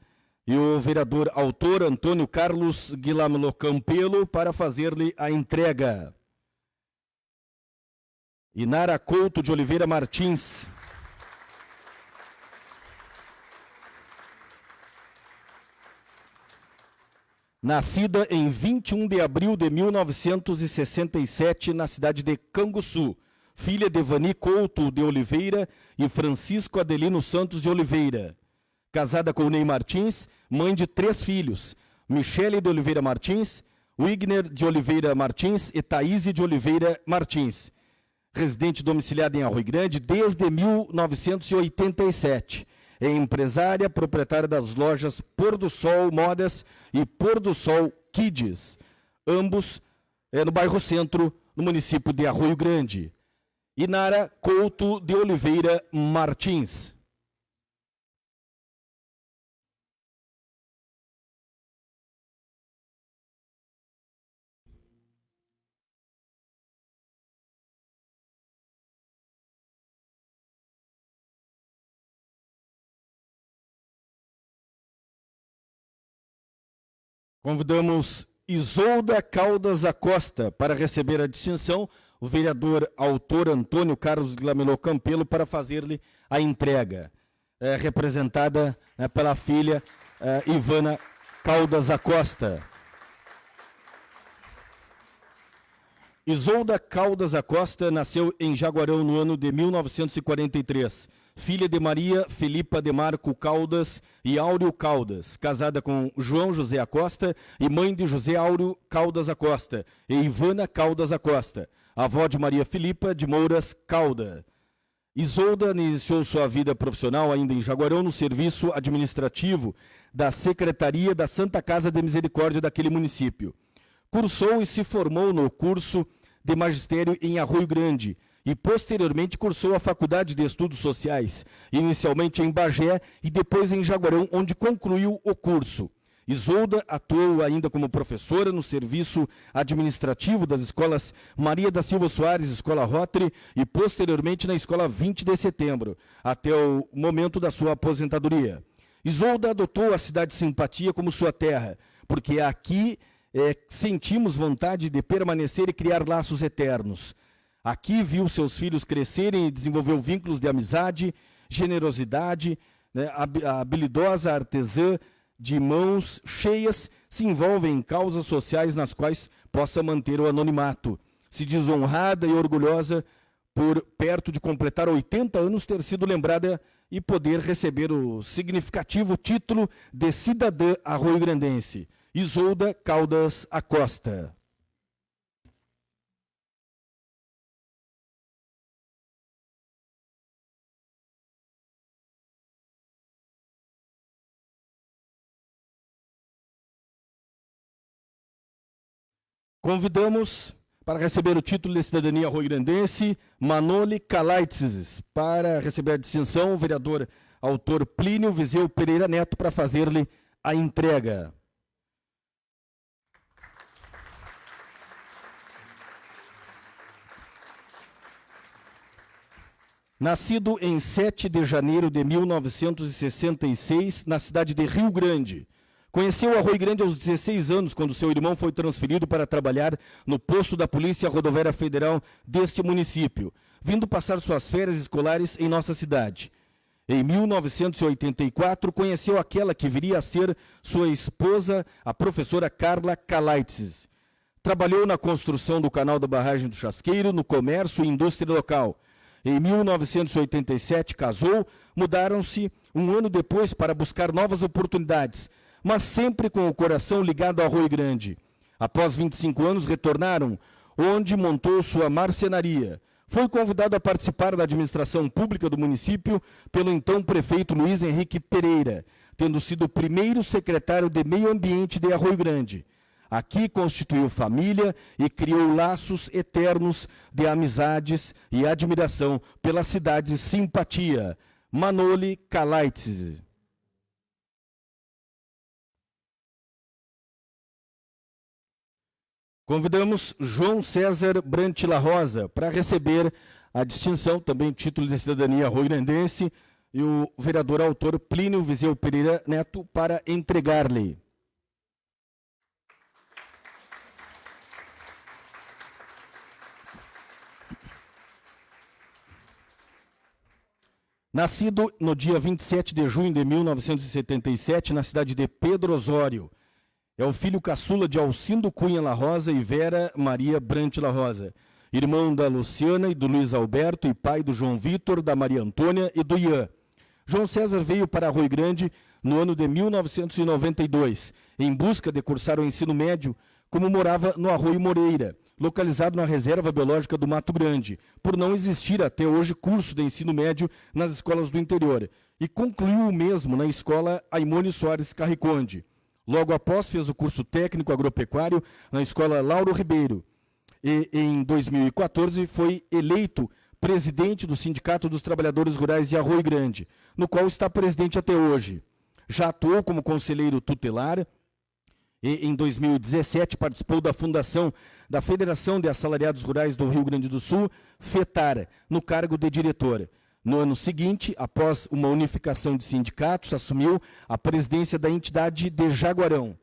e o vereador autor Antônio Carlos Guilherme Campelo para fazer-lhe a entrega. Inara Couto de Oliveira Martins. Nascida em 21 de abril de 1967 na cidade de Canguçu, filha de Vani Couto de Oliveira e Francisco Adelino Santos de Oliveira. Casada com Ney Martins, mãe de três filhos, Michele de Oliveira Martins, Wigner de Oliveira Martins e Thaís de Oliveira Martins. Residente domiciliada em Arroio Grande desde 1987 é empresária, proprietária das lojas Pôr do Sol Modas e Pôr do Sol Kids, ambos é, no bairro Centro, no município de Arroio Grande. Inara Couto de Oliveira Martins. Convidamos Isolda Caldas Acosta para receber a distinção, o vereador autor Antônio Carlos Glamelô Campelo para fazer-lhe a entrega, é, representada é, pela filha é, Ivana Caldas Acosta. Isolda Caldas Acosta nasceu em Jaguarão no ano de 1943 filha de Maria Felipa de Marco Caldas e Áureo Caldas, casada com João José Acosta e mãe de José Áureo Caldas Acosta e Ivana Caldas Acosta, avó de Maria Felipa de Mouras Calda. Isolda iniciou sua vida profissional ainda em Jaguarão no serviço administrativo da Secretaria da Santa Casa de Misericórdia daquele município. Cursou e se formou no curso de magistério em Arroio Grande, e posteriormente cursou a Faculdade de Estudos Sociais, inicialmente em Bagé e depois em Jaguarão, onde concluiu o curso. Isolda atuou ainda como professora no serviço administrativo das escolas Maria da Silva Soares, Escola Rotary, e posteriormente na Escola 20 de Setembro, até o momento da sua aposentadoria. Isolda adotou a cidade Simpatia como sua terra, porque aqui é, sentimos vontade de permanecer e criar laços eternos. Aqui viu seus filhos crescerem e desenvolveu vínculos de amizade, generosidade, né, a habilidosa artesã de mãos cheias se envolve em causas sociais nas quais possa manter o anonimato. Se diz honrada e orgulhosa por, perto de completar 80 anos, ter sido lembrada e poder receber o significativo título de cidadã arroio-grandense. Isolda Caldas Acosta. Convidamos para receber o título de cidadania roi-grandense Manoli Kalaitzes, para receber a distinção o vereador autor Plínio Viseu Pereira Neto para fazer-lhe a entrega. Nascido em 7 de janeiro de 1966, na cidade de Rio Grande, Conheceu Arroio Grande aos 16 anos, quando seu irmão foi transferido para trabalhar no posto da Polícia Rodoviária Federal deste município, vindo passar suas férias escolares em nossa cidade. Em 1984, conheceu aquela que viria a ser sua esposa, a professora Carla Kalaitzes. Trabalhou na construção do canal da barragem do Chasqueiro, no comércio e indústria local. Em 1987, casou, mudaram-se um ano depois para buscar novas oportunidades, mas sempre com o coração ligado ao Arroio Grande. Após 25 anos, retornaram, onde montou sua marcenaria. Foi convidado a participar da administração pública do município pelo então prefeito Luiz Henrique Pereira, tendo sido o primeiro secretário de Meio Ambiente de Arroio Grande. Aqui constituiu família e criou laços eternos de amizades e admiração pela cidade simpatia. Manoli Kalaitzes. Convidamos João César Brantila Rosa para receber a distinção, também título de cidadania rio-grandense, e o vereador autor Plínio Viseu Pereira Neto para entregar-lhe. Nascido no dia 27 de junho de 1977, na cidade de Pedro Osório, é o filho caçula de Alcindo Cunha La Rosa e Vera Maria Brant La Rosa. Irmão da Luciana e do Luiz Alberto e pai do João Vitor, da Maria Antônia e do Ian. João César veio para Arroio Grande no ano de 1992, em busca de cursar o ensino médio, como morava no Arroio Moreira, localizado na Reserva Biológica do Mato Grande, por não existir até hoje curso de ensino médio nas escolas do interior, e concluiu o mesmo na escola Aimone Soares Carriconde. Logo após, fez o curso técnico agropecuário na Escola Lauro Ribeiro. E em 2014 foi eleito presidente do Sindicato dos Trabalhadores Rurais de Arroio Grande, no qual está presidente até hoje. Já atuou como conselheiro tutelar e em 2017 participou da fundação da Federação de Assalariados Rurais do Rio Grande do Sul, FETAR, no cargo de diretor. No ano seguinte, após uma unificação de sindicatos, assumiu a presidência da entidade de Jaguarão.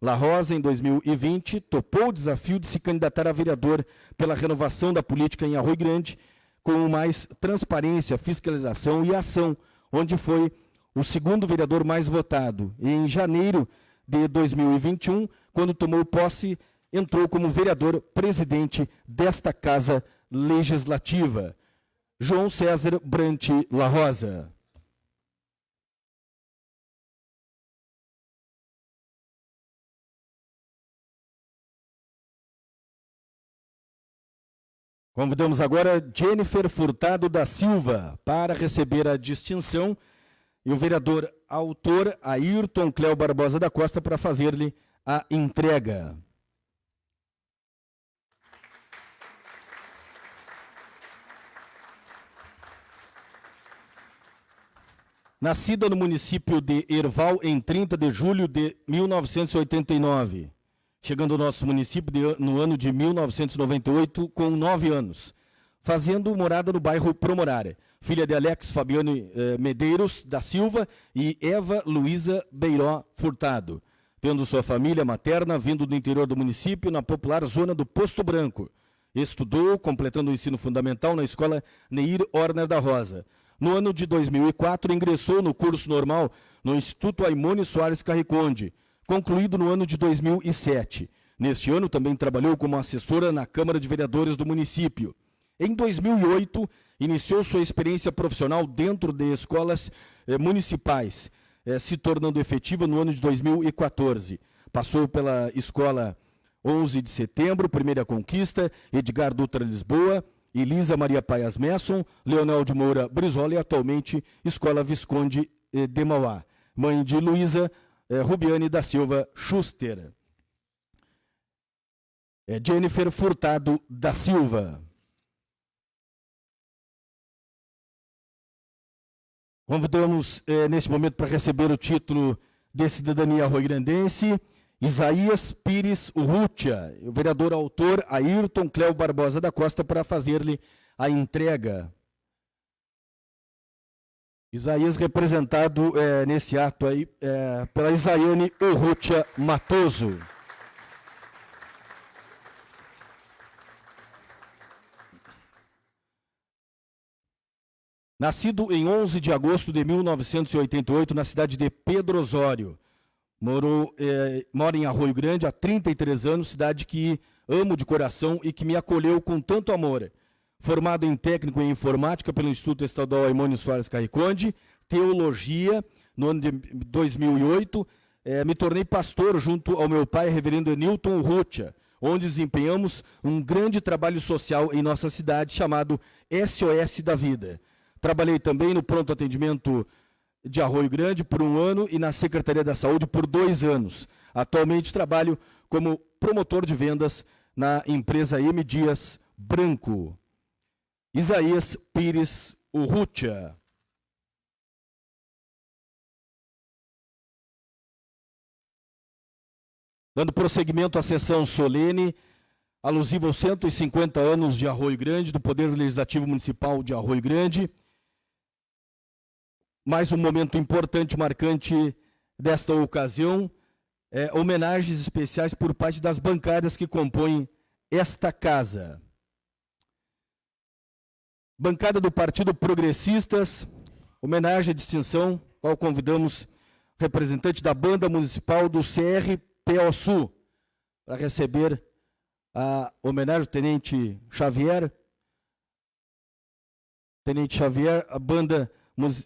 La Rosa, em 2020, topou o desafio de se candidatar a vereador pela renovação da política em Arroio Grande, com mais transparência, fiscalização e ação, onde foi o segundo vereador mais votado. E em janeiro de 2021, quando tomou posse, entrou como vereador presidente desta Casa Legislativa. João César Brant La Rosa. Convidamos agora Jennifer Furtado da Silva para receber a distinção e o vereador autor Ayrton Cléo Barbosa da Costa para fazer-lhe a entrega. Nascida no município de Erval em 30 de julho de 1989, chegando ao nosso município de, no ano de 1998 com nove anos, fazendo morada no bairro Promorare. Filha de Alex Fabiane eh, Medeiros da Silva e Eva Luísa Beiró Furtado, tendo sua família materna vindo do interior do município na popular zona do Posto Branco. Estudou, completando o ensino fundamental na escola Neir Orner da Rosa. No ano de 2004, ingressou no curso normal no Instituto Aimone Soares Carriconde, concluído no ano de 2007. Neste ano, também trabalhou como assessora na Câmara de Vereadores do município. Em 2008, iniciou sua experiência profissional dentro de escolas eh, municipais, eh, se tornando efetiva no ano de 2014. Passou pela escola 11 de setembro, Primeira Conquista, Edgar Dutra Lisboa, Elisa Maria Paias Messon, Leonel de Moura Brizola e atualmente Escola Visconde eh, de Mauá. Mãe de Luísa eh, Rubiane da Silva Schuster. É Jennifer Furtado da Silva. Convidamos eh, nesse momento para receber o título de cidadania roigrandense Isaías Pires Urrutia, o vereador autor Ayrton Cléo Barbosa da Costa, para fazer-lhe a entrega. Isaías representado é, nesse ato aí é, pela Isaiane Urrutia Matoso. Nascido em 11 de agosto de 1988 na cidade de Pedro Osório, Morou, é, em Arroio Grande há 33 anos, cidade que amo de coração e que me acolheu com tanto amor. Formado em técnico em informática pelo Instituto Estadual Aimônio Soares Carriconde, teologia no ano de 2008, é, me tornei pastor junto ao meu pai, reverendo Newton Rutia, onde desempenhamos um grande trabalho social em nossa cidade chamado SOS da Vida. Trabalhei também no pronto atendimento de Arroio Grande por um ano e na Secretaria da Saúde por dois anos. Atualmente trabalho como promotor de vendas na empresa M Dias Branco. Isaías Pires Urrutia. Dando prosseguimento à sessão solene, alusiva aos 150 anos de Arroio Grande, do Poder Legislativo Municipal de Arroio Grande, mais um momento importante, marcante desta ocasião, é, homenagens especiais por parte das bancadas que compõem esta casa. Bancada do Partido Progressistas, homenagem à distinção, qual convidamos representante da banda municipal do CRPO Sul, para receber a homenagem ao Tenente Xavier. Tenente Xavier, a banda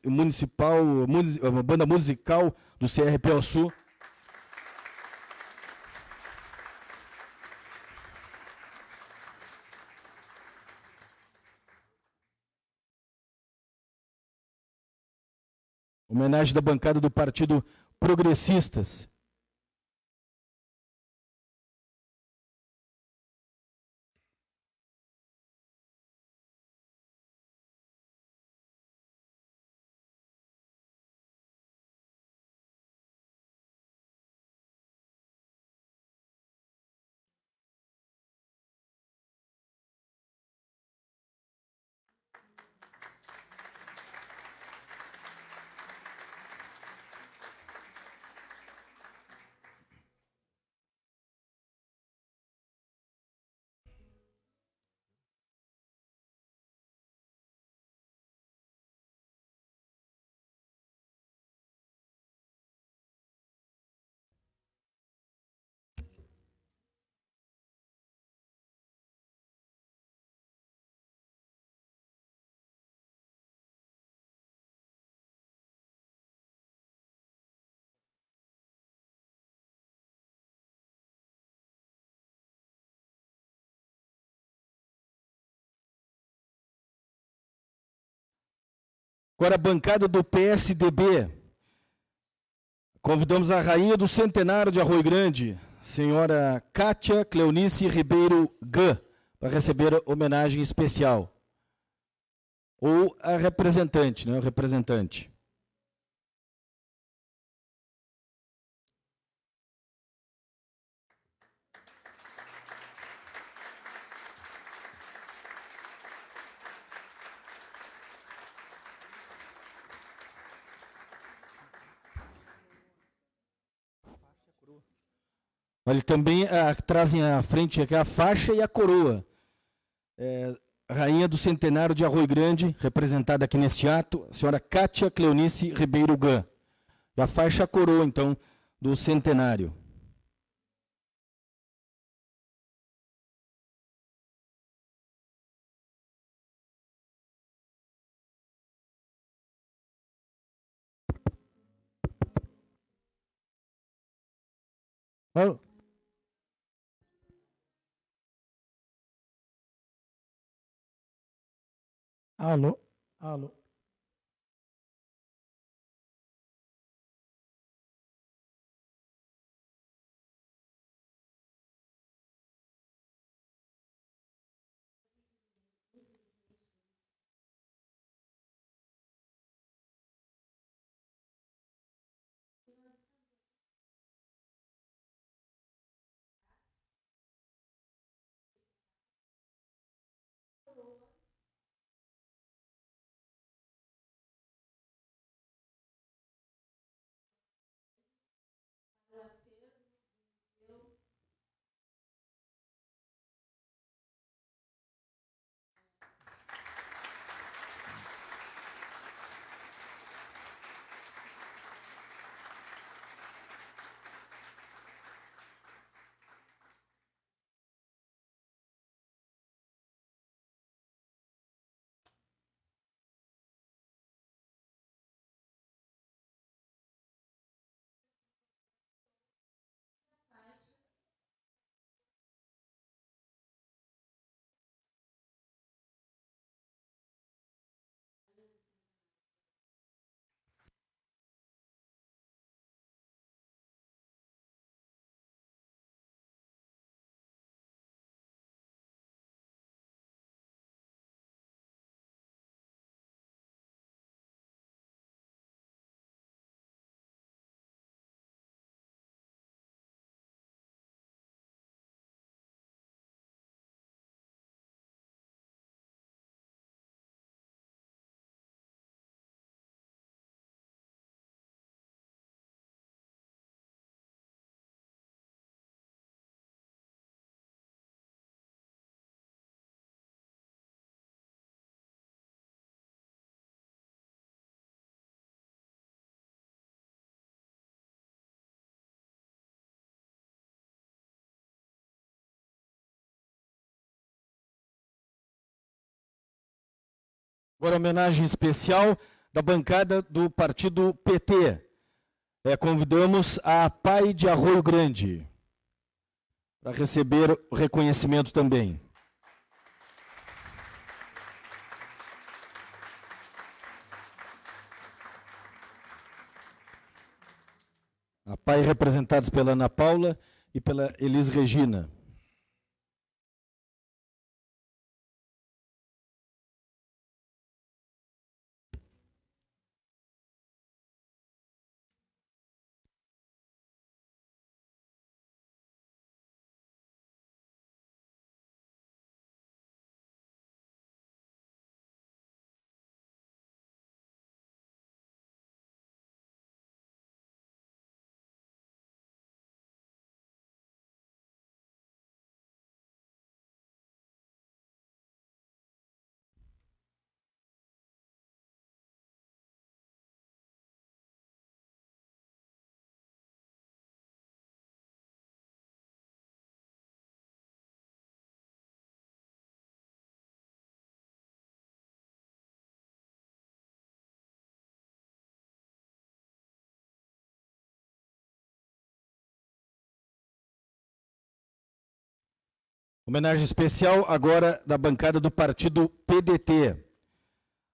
municipal, uma banda musical do CRPO Sul. Homenagem da bancada do Partido Progressistas. Agora, a bancada do PSDB. Convidamos a rainha do centenário de Arroio Grande, senhora Kátia Cleonice Ribeiro Gã, para receber homenagem especial. Ou a representante, né, o representante. Olha, também ah, trazem à frente aqui a faixa e a coroa. É, rainha do Centenário de Arroio Grande, representada aqui neste ato, a senhora Cátia Cleonice Ribeiro Gã. E a faixa a coroa, então, do Centenário. Alô? Alô? Alô? Agora, homenagem especial da bancada do partido PT. É, convidamos a Pai de Arroio Grande para receber o reconhecimento também. A Pai representados pela Ana Paula e pela Elis Regina. Homenagem especial agora da bancada do partido PDT,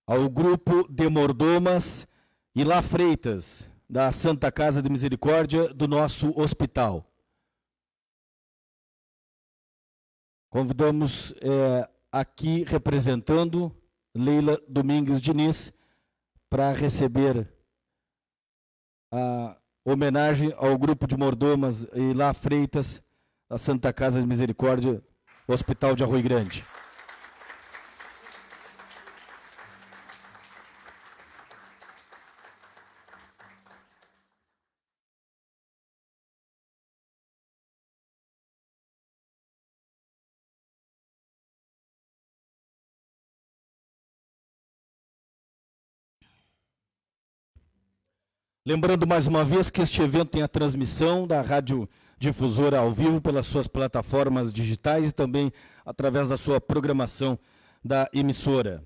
ao grupo de mordomas e lá Freitas, da Santa Casa de Misericórdia do nosso hospital. Convidamos é, aqui, representando Leila Domingues Diniz, para receber a homenagem ao grupo de mordomas e lá Freitas, da Santa Casa de Misericórdia o Hospital de Arrui Grande. Lembrando mais uma vez que este evento tem a transmissão da Rádio Difusora ao vivo pelas suas plataformas digitais e também através da sua programação da emissora.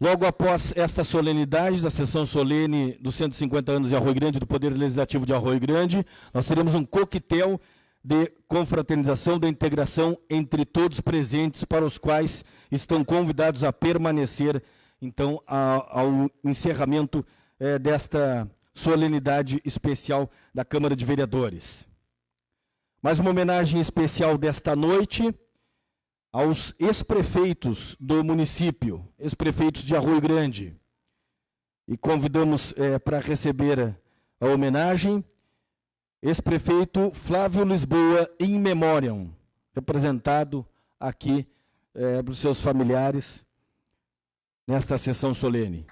Logo após esta solenidade da sessão solene dos 150 anos de Arroio Grande, do Poder Legislativo de Arroio Grande, nós teremos um coquetel de confraternização, de integração entre todos presentes, para os quais estão convidados a permanecer, então, ao encerramento eh, desta solenidade especial da Câmara de Vereadores. Mais uma homenagem especial desta noite aos ex-prefeitos do município, ex-prefeitos de Arroio Grande. E convidamos é, para receber a homenagem ex-prefeito Flávio Lisboa in memoriam, representado aqui é, pelos seus familiares nesta sessão solene.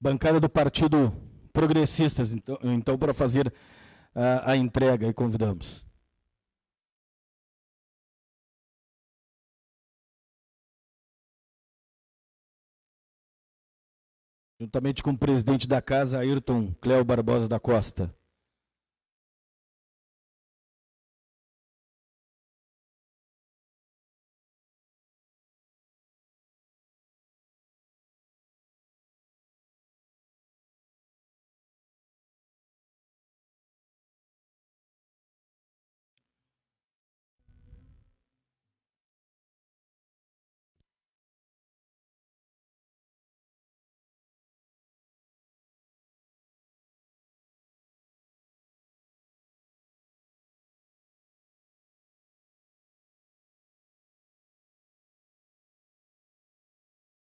Bancada do Partido Progressistas, então, então para fazer a, a entrega e convidamos. Juntamente com o presidente da casa, Ayrton Cléo Barbosa da Costa.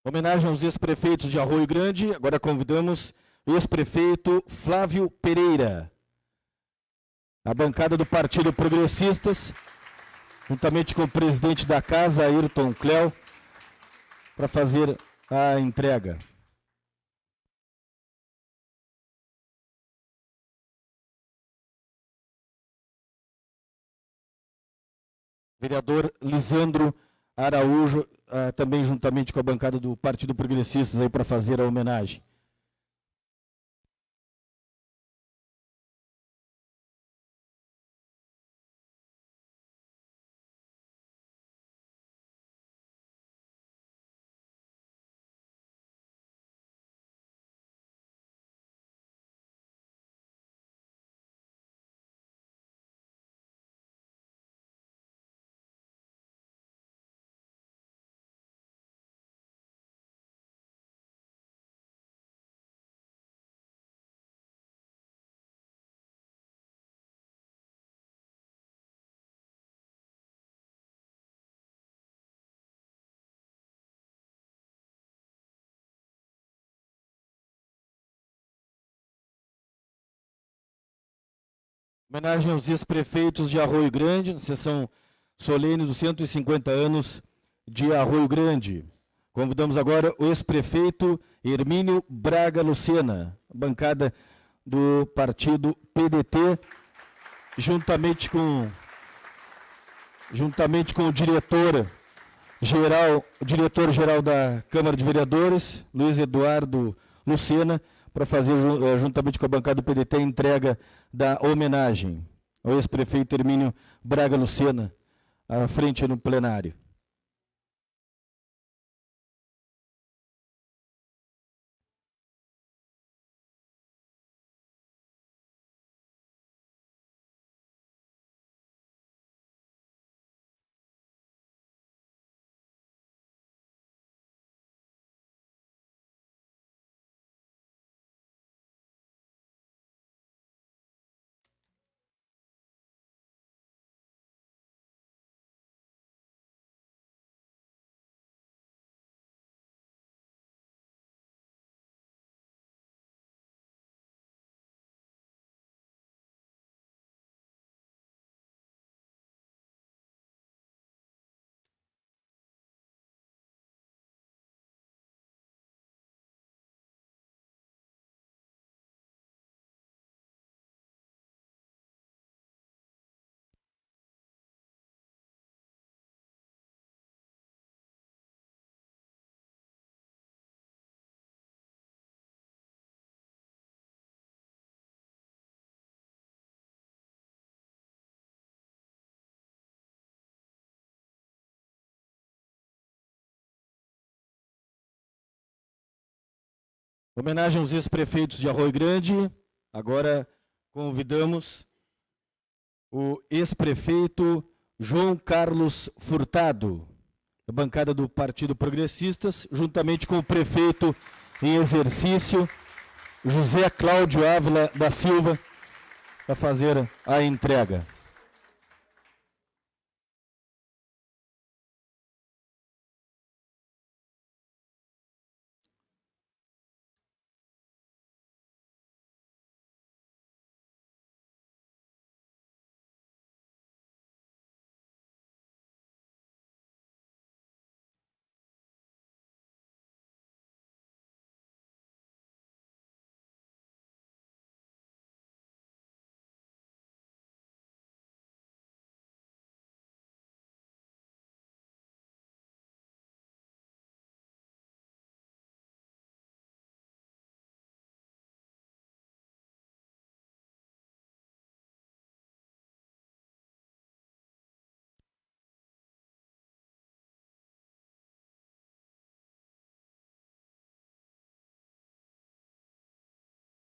Homenagem aos ex-prefeitos de Arroio Grande. Agora convidamos o ex-prefeito Flávio Pereira. A bancada do Partido Progressistas, juntamente com o presidente da casa, Ayrton Cléo, para fazer a entrega. Vereador Lisandro Araújo uh, também juntamente com a bancada do Partido Progressistas para fazer a homenagem. Homenagem aos ex-prefeitos de Arroio Grande, sessão solene dos 150 anos de Arroio Grande. Convidamos agora o ex-prefeito Hermínio Braga Lucena, bancada do partido PDT, juntamente com, juntamente com o diretor geral, diretor geral da Câmara de Vereadores, Luiz Eduardo Lucena, para fazer, eh, juntamente com a bancada do PDT, a entrega da homenagem ao ex-prefeito Hermínio Braga Lucena, à frente no plenário. Homenagem aos ex-prefeitos de Arroio Grande. Agora convidamos o ex-prefeito João Carlos Furtado, da bancada do Partido Progressistas, juntamente com o prefeito em exercício, José Cláudio Ávila da Silva, para fazer a entrega.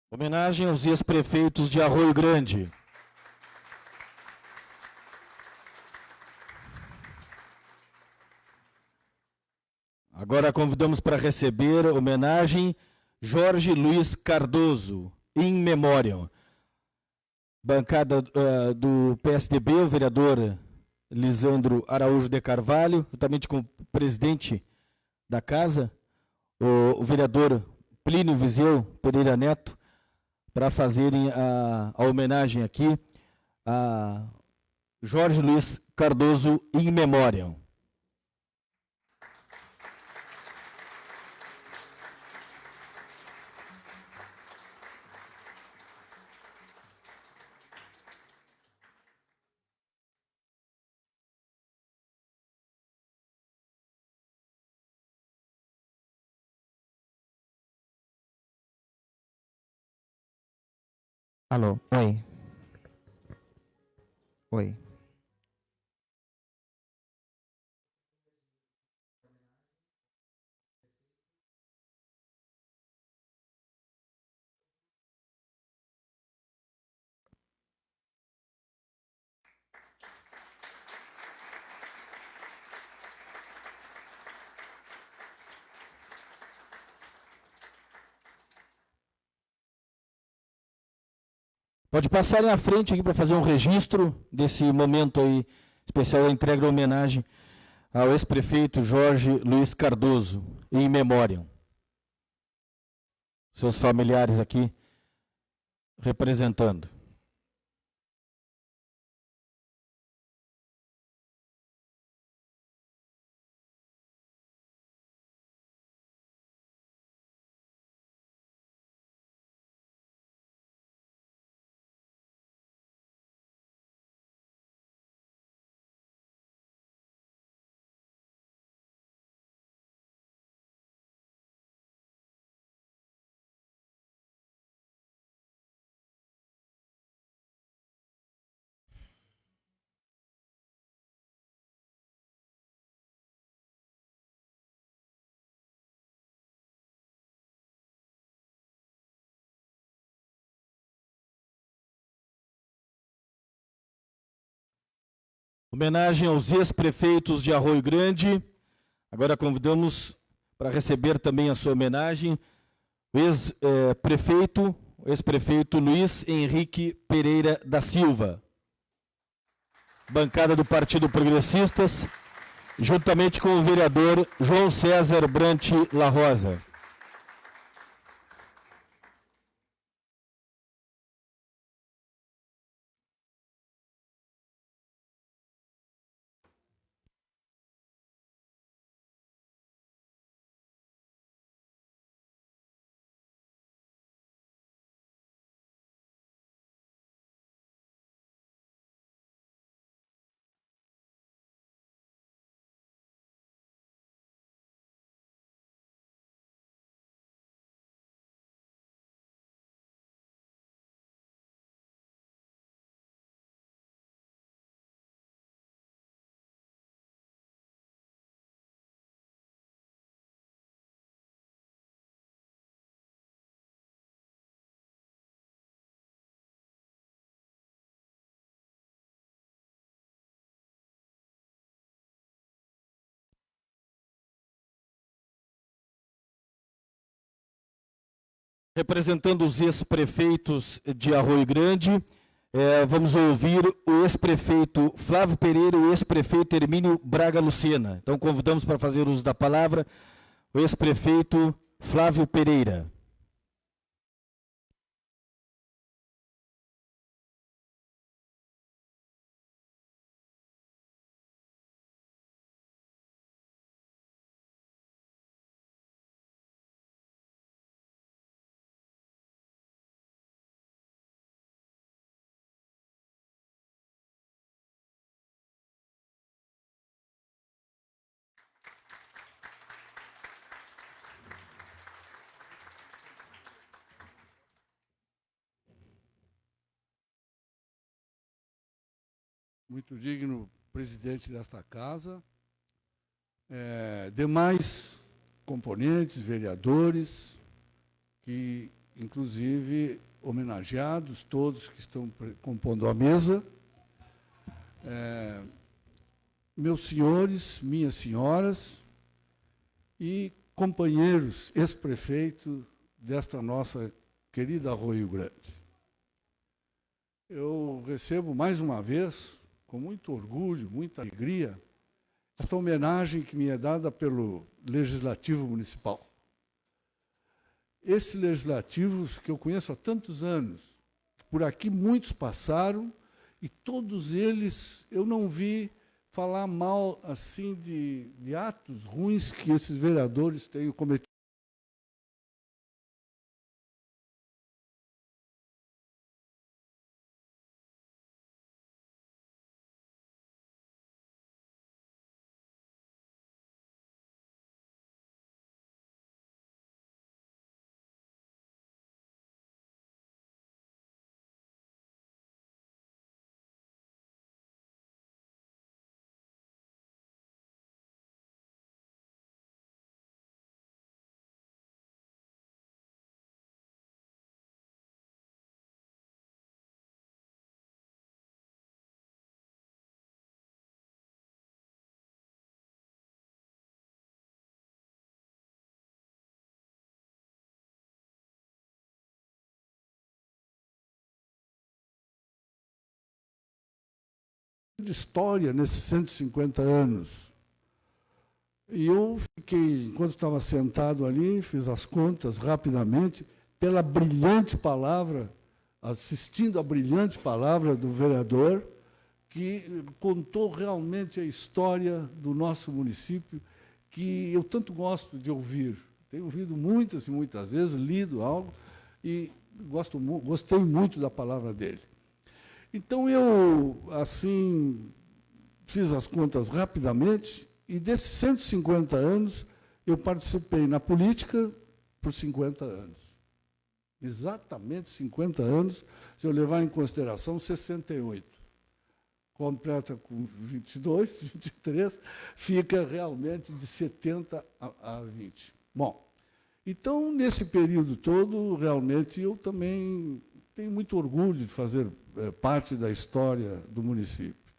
Homenagem aos ex-prefeitos de Arroio Grande. Agora convidamos para receber homenagem Jorge Luiz Cardoso, in memoriam. Bancada uh, do PSDB, o vereador Lisandro Araújo de Carvalho, juntamente com o presidente da casa, o, o vereador Plínio Viseu Pereira Neto, para fazerem a, a, homenagem aqui a Jorge Luiz Cardoso in memoriam. Alô, oi. Oi. Pode passarem à frente aqui para fazer um registro desse momento aí especial da entrega da homenagem ao ex-prefeito Jorge Luiz Cardoso, em memória. Seus familiares aqui representando. Homenagem aos ex-prefeitos de Arroio Grande. Agora convidamos para receber também a sua homenagem o ex-prefeito, ex-prefeito Luiz Henrique Pereira da Silva. Bancada do Partido Progressistas, juntamente com o vereador João César Brant La Rosa. Representando os ex-prefeitos de Arroio Grande, é, vamos ouvir o ex-prefeito Flávio Pereira e o ex-prefeito Hermínio Braga Lucena. Então, convidamos para fazer uso da palavra o ex-prefeito Flávio Pereira. Muito digno presidente desta casa, é, demais componentes, vereadores, que, inclusive, homenageados, todos que estão compondo a mesa, é, meus senhores, minhas senhoras e companheiros ex-prefeito desta nossa querida Arroio Grande. Eu recebo mais uma vez com muito orgulho, muita alegria, esta homenagem que me é dada pelo Legislativo Municipal. Esse Legislativo que eu conheço há tantos anos, por aqui muitos passaram, e todos eles eu não vi falar mal assim de, de atos ruins que esses vereadores têm cometido. De história nesses 150 anos. E eu fiquei, enquanto estava sentado ali, fiz as contas rapidamente, pela brilhante palavra, assistindo à brilhante palavra do vereador, que contou realmente a história do nosso município, que eu tanto gosto de ouvir. Tenho ouvido muitas e muitas vezes, lido algo, e gosto, gostei muito da palavra dele. Então, eu, assim, fiz as contas rapidamente, e desses 150 anos, eu participei na política por 50 anos. Exatamente 50 anos, se eu levar em consideração 68. Completa com 22, 23, fica realmente de 70 a, a 20. Bom, então, nesse período todo, realmente, eu também tenho muito orgulho de fazer é, parte da história do município.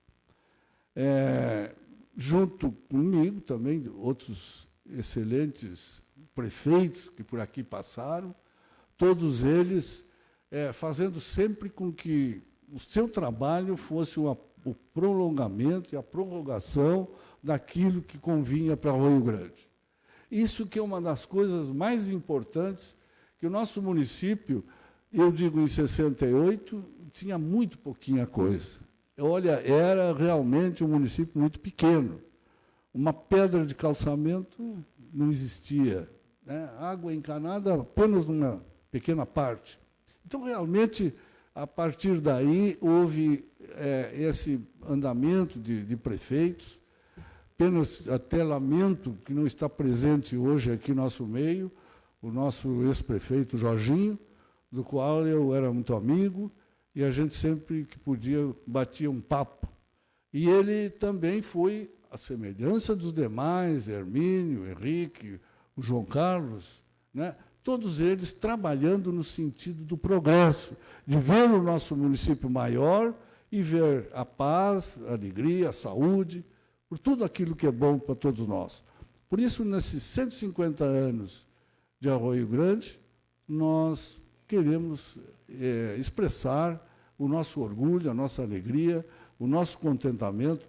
É, junto comigo também, outros excelentes prefeitos que por aqui passaram, todos eles é, fazendo sempre com que o seu trabalho fosse uma, o prolongamento e a prorrogação daquilo que convinha para Rio Grande. Isso que é uma das coisas mais importantes que o nosso município eu digo em 68, tinha muito pouquinha coisa. Olha, era realmente um município muito pequeno. Uma pedra de calçamento não existia. Né? Água encanada apenas numa pequena parte. Então, realmente, a partir daí, houve é, esse andamento de, de prefeitos. Apenas até lamento que não está presente hoje aqui no nosso meio, o nosso ex-prefeito Jorginho, do qual eu era muito amigo, e a gente sempre que podia batia um papo. E ele também foi a semelhança dos demais, Hermínio, Henrique, o João Carlos, né? todos eles trabalhando no sentido do progresso, de ver o nosso município maior e ver a paz, a alegria, a saúde, por tudo aquilo que é bom para todos nós. Por isso, nesses 150 anos de Arroio Grande, nós queremos é, expressar o nosso orgulho, a nossa alegria, o nosso contentamento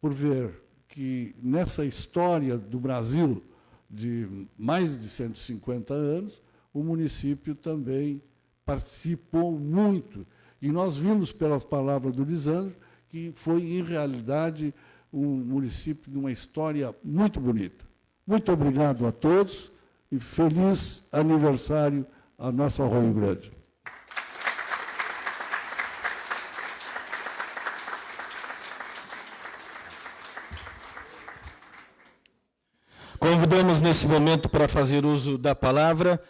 por ver que nessa história do Brasil de mais de 150 anos, o município também participou muito. E nós vimos pelas palavras do Lisandro que foi, em realidade, um município de uma história muito bonita. Muito obrigado a todos e feliz aniversário à nossa Arroio Grande. Convidamos nesse momento para fazer uso da palavra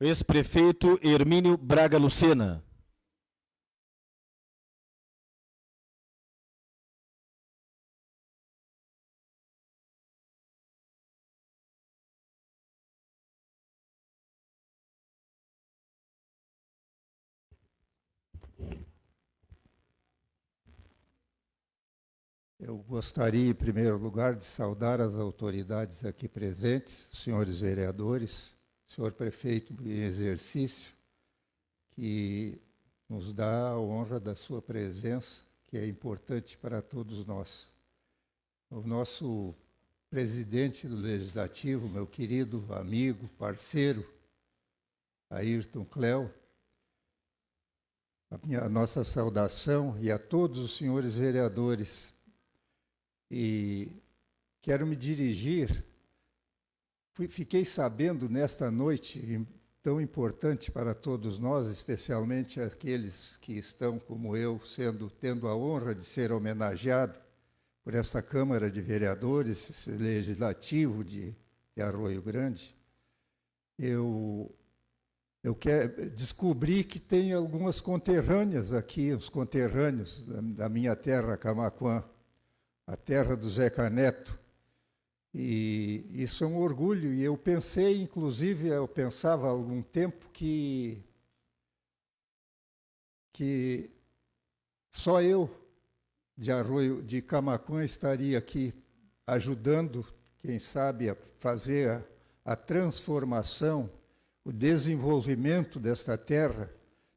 o ex-prefeito Hermínio Braga Lucena. Eu gostaria, em primeiro lugar, de saudar as autoridades aqui presentes, senhores vereadores, senhor prefeito em exercício, que nos dá a honra da sua presença, que é importante para todos nós. O nosso presidente do Legislativo, meu querido amigo, parceiro, Ayrton Cléo, a, minha, a nossa saudação e a todos os senhores vereadores e quero me dirigir. Fiquei sabendo nesta noite, tão importante para todos nós, especialmente aqueles que estão como eu, sendo tendo a honra de ser homenageado por essa Câmara de Vereadores, esse legislativo de, de Arroio Grande. Eu eu quero descobri que tem algumas conterrâneas aqui, os conterrâneos da minha terra, Camaquã a terra do Zeca Neto. E isso é um orgulho. E eu pensei, inclusive, eu pensava há algum tempo que, que só eu, de Arroio, de Camacuã, estaria aqui ajudando, quem sabe, a fazer a, a transformação, o desenvolvimento desta terra,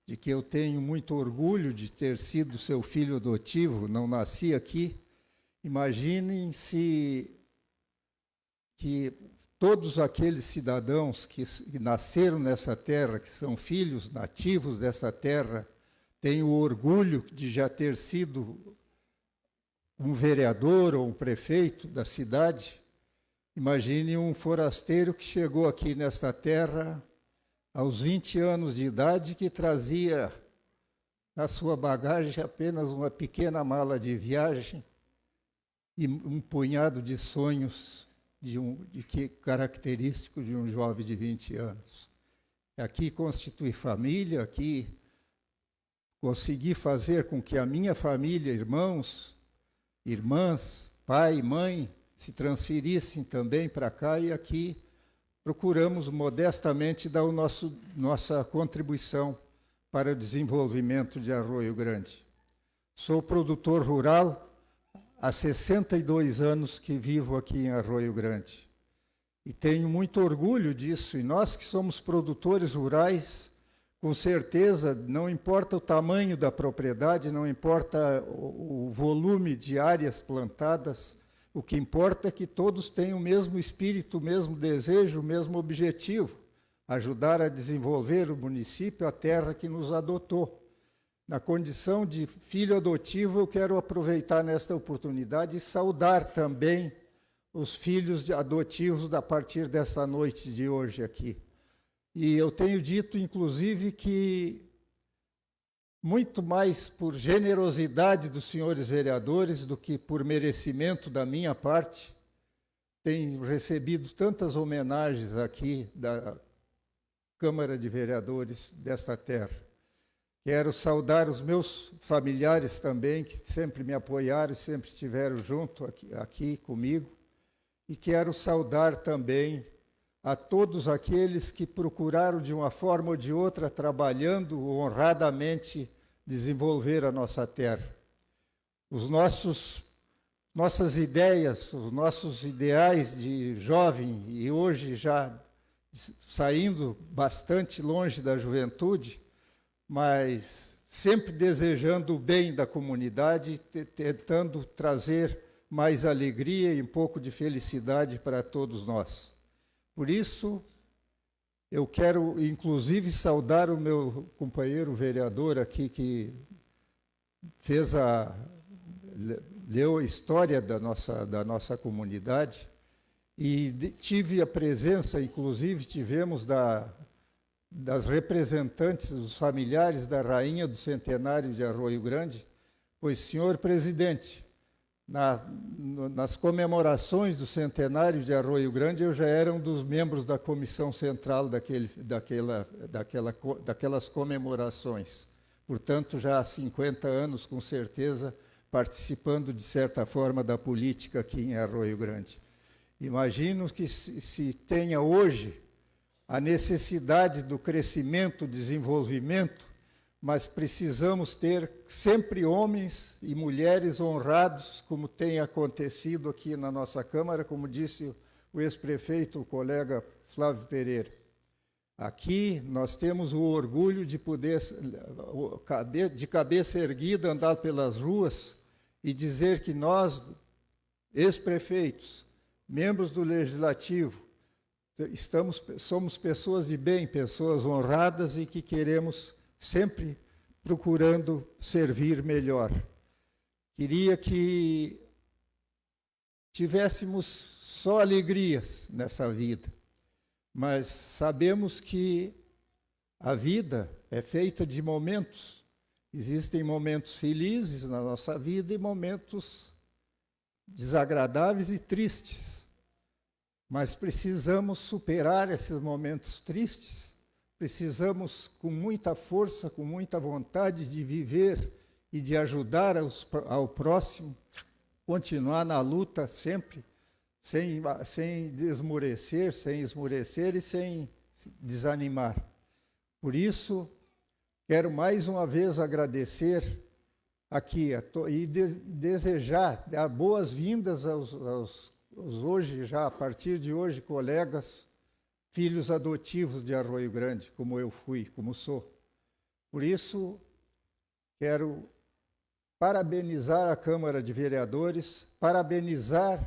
de que eu tenho muito orgulho de ter sido seu filho adotivo, não nasci aqui, Imaginem se que todos aqueles cidadãos que, nasceram nessa terra, que são filhos nativos dessa terra, têm o orgulho de já ter sido um vereador ou um prefeito da cidade. Imagine um forasteiro que chegou aqui nesta terra aos 20 anos de idade que trazia na sua bagagem apenas uma pequena mala de viagem e um punhado de sonhos de, um, de que característico de um jovem de 20 anos. Aqui constituir família, aqui conseguir fazer com que a minha família, irmãos, irmãs, pai, mãe, se transferissem também para cá e aqui procuramos modestamente dar o nosso, nossa contribuição para o desenvolvimento de Arroio Grande. Sou produtor rural há 62 anos que vivo aqui em Arroio Grande. E tenho muito orgulho disso. E nós que somos produtores rurais, com certeza, não importa o tamanho da propriedade, não importa o, volume de áreas plantadas, o que importa é que todos tenham o mesmo espírito, o mesmo desejo, o mesmo objetivo, ajudar a desenvolver o município, a terra que nos adotou. Na condição de filho adotivo, eu quero aproveitar nesta oportunidade e saudar também os filhos adotivos a partir dessa noite de hoje aqui. E eu tenho dito, inclusive, que muito mais por generosidade dos senhores vereadores do que por merecimento da minha parte, tenho recebido tantas homenagens aqui da Câmara de Vereadores desta terra. Quero saudar os meus familiares também, que sempre me apoiaram, sempre estiveram junto aqui, aqui comigo. E quero saudar também a todos aqueles que procuraram, de uma forma ou de outra, trabalhando honradamente, desenvolver a nossa terra. Os nossos nossas ideias, os nossos ideais de jovem e hoje já saindo bastante longe da juventude, mas sempre desejando o bem da comunidade, tentando trazer mais alegria e um pouco de felicidade para todos nós. Por isso, eu quero, inclusive, saudar o meu companheiro vereador aqui, que fez a. leu a história da nossa, da nossa comunidade, e tive a presença, inclusive, tivemos da, das representantes, dos familiares da rainha do centenário de Arroio Grande, pois, senhor presidente, na, nas comemorações do centenário de Arroio Grande, eu já era um dos membros da comissão central daquele, daquela, daquela, daquelas comemorações. Portanto, já há 50 anos, com certeza, participando, de certa forma, da política aqui em Arroio Grande. Imagino que se, se tenha hoje a necessidade do crescimento, desenvolvimento, mas precisamos ter sempre homens e mulheres honrados, como tem acontecido aqui na nossa Câmara, como disse o ex-prefeito, o colega Flávio Pereira. Aqui nós temos o orgulho de poder, de cabeça erguida, andar pelas ruas e dizer que nós, ex-prefeitos, membros do Legislativo, estamos, somos pessoas de bem, pessoas honradas e que queremos sempre procurando servir melhor. Queria que tivéssemos só alegrias nessa vida, mas sabemos que a vida é feita de momentos. Existem momentos felizes na nossa vida e momentos desagradáveis e tristes. Mas precisamos superar esses momentos tristes precisamos, com muita força, com muita vontade de viver e de ajudar aos, ao próximo, continuar na luta sempre, sem, sem desmorecer, sem esmorecer e sem desanimar. Por isso, quero mais uma vez agradecer aqui e de, desejar boas-vindas aos, aos hoje, já a partir de hoje, colegas filhos adotivos de Arroio Grande, como eu fui, como sou. Por isso, quero parabenizar a Câmara de Vereadores, parabenizar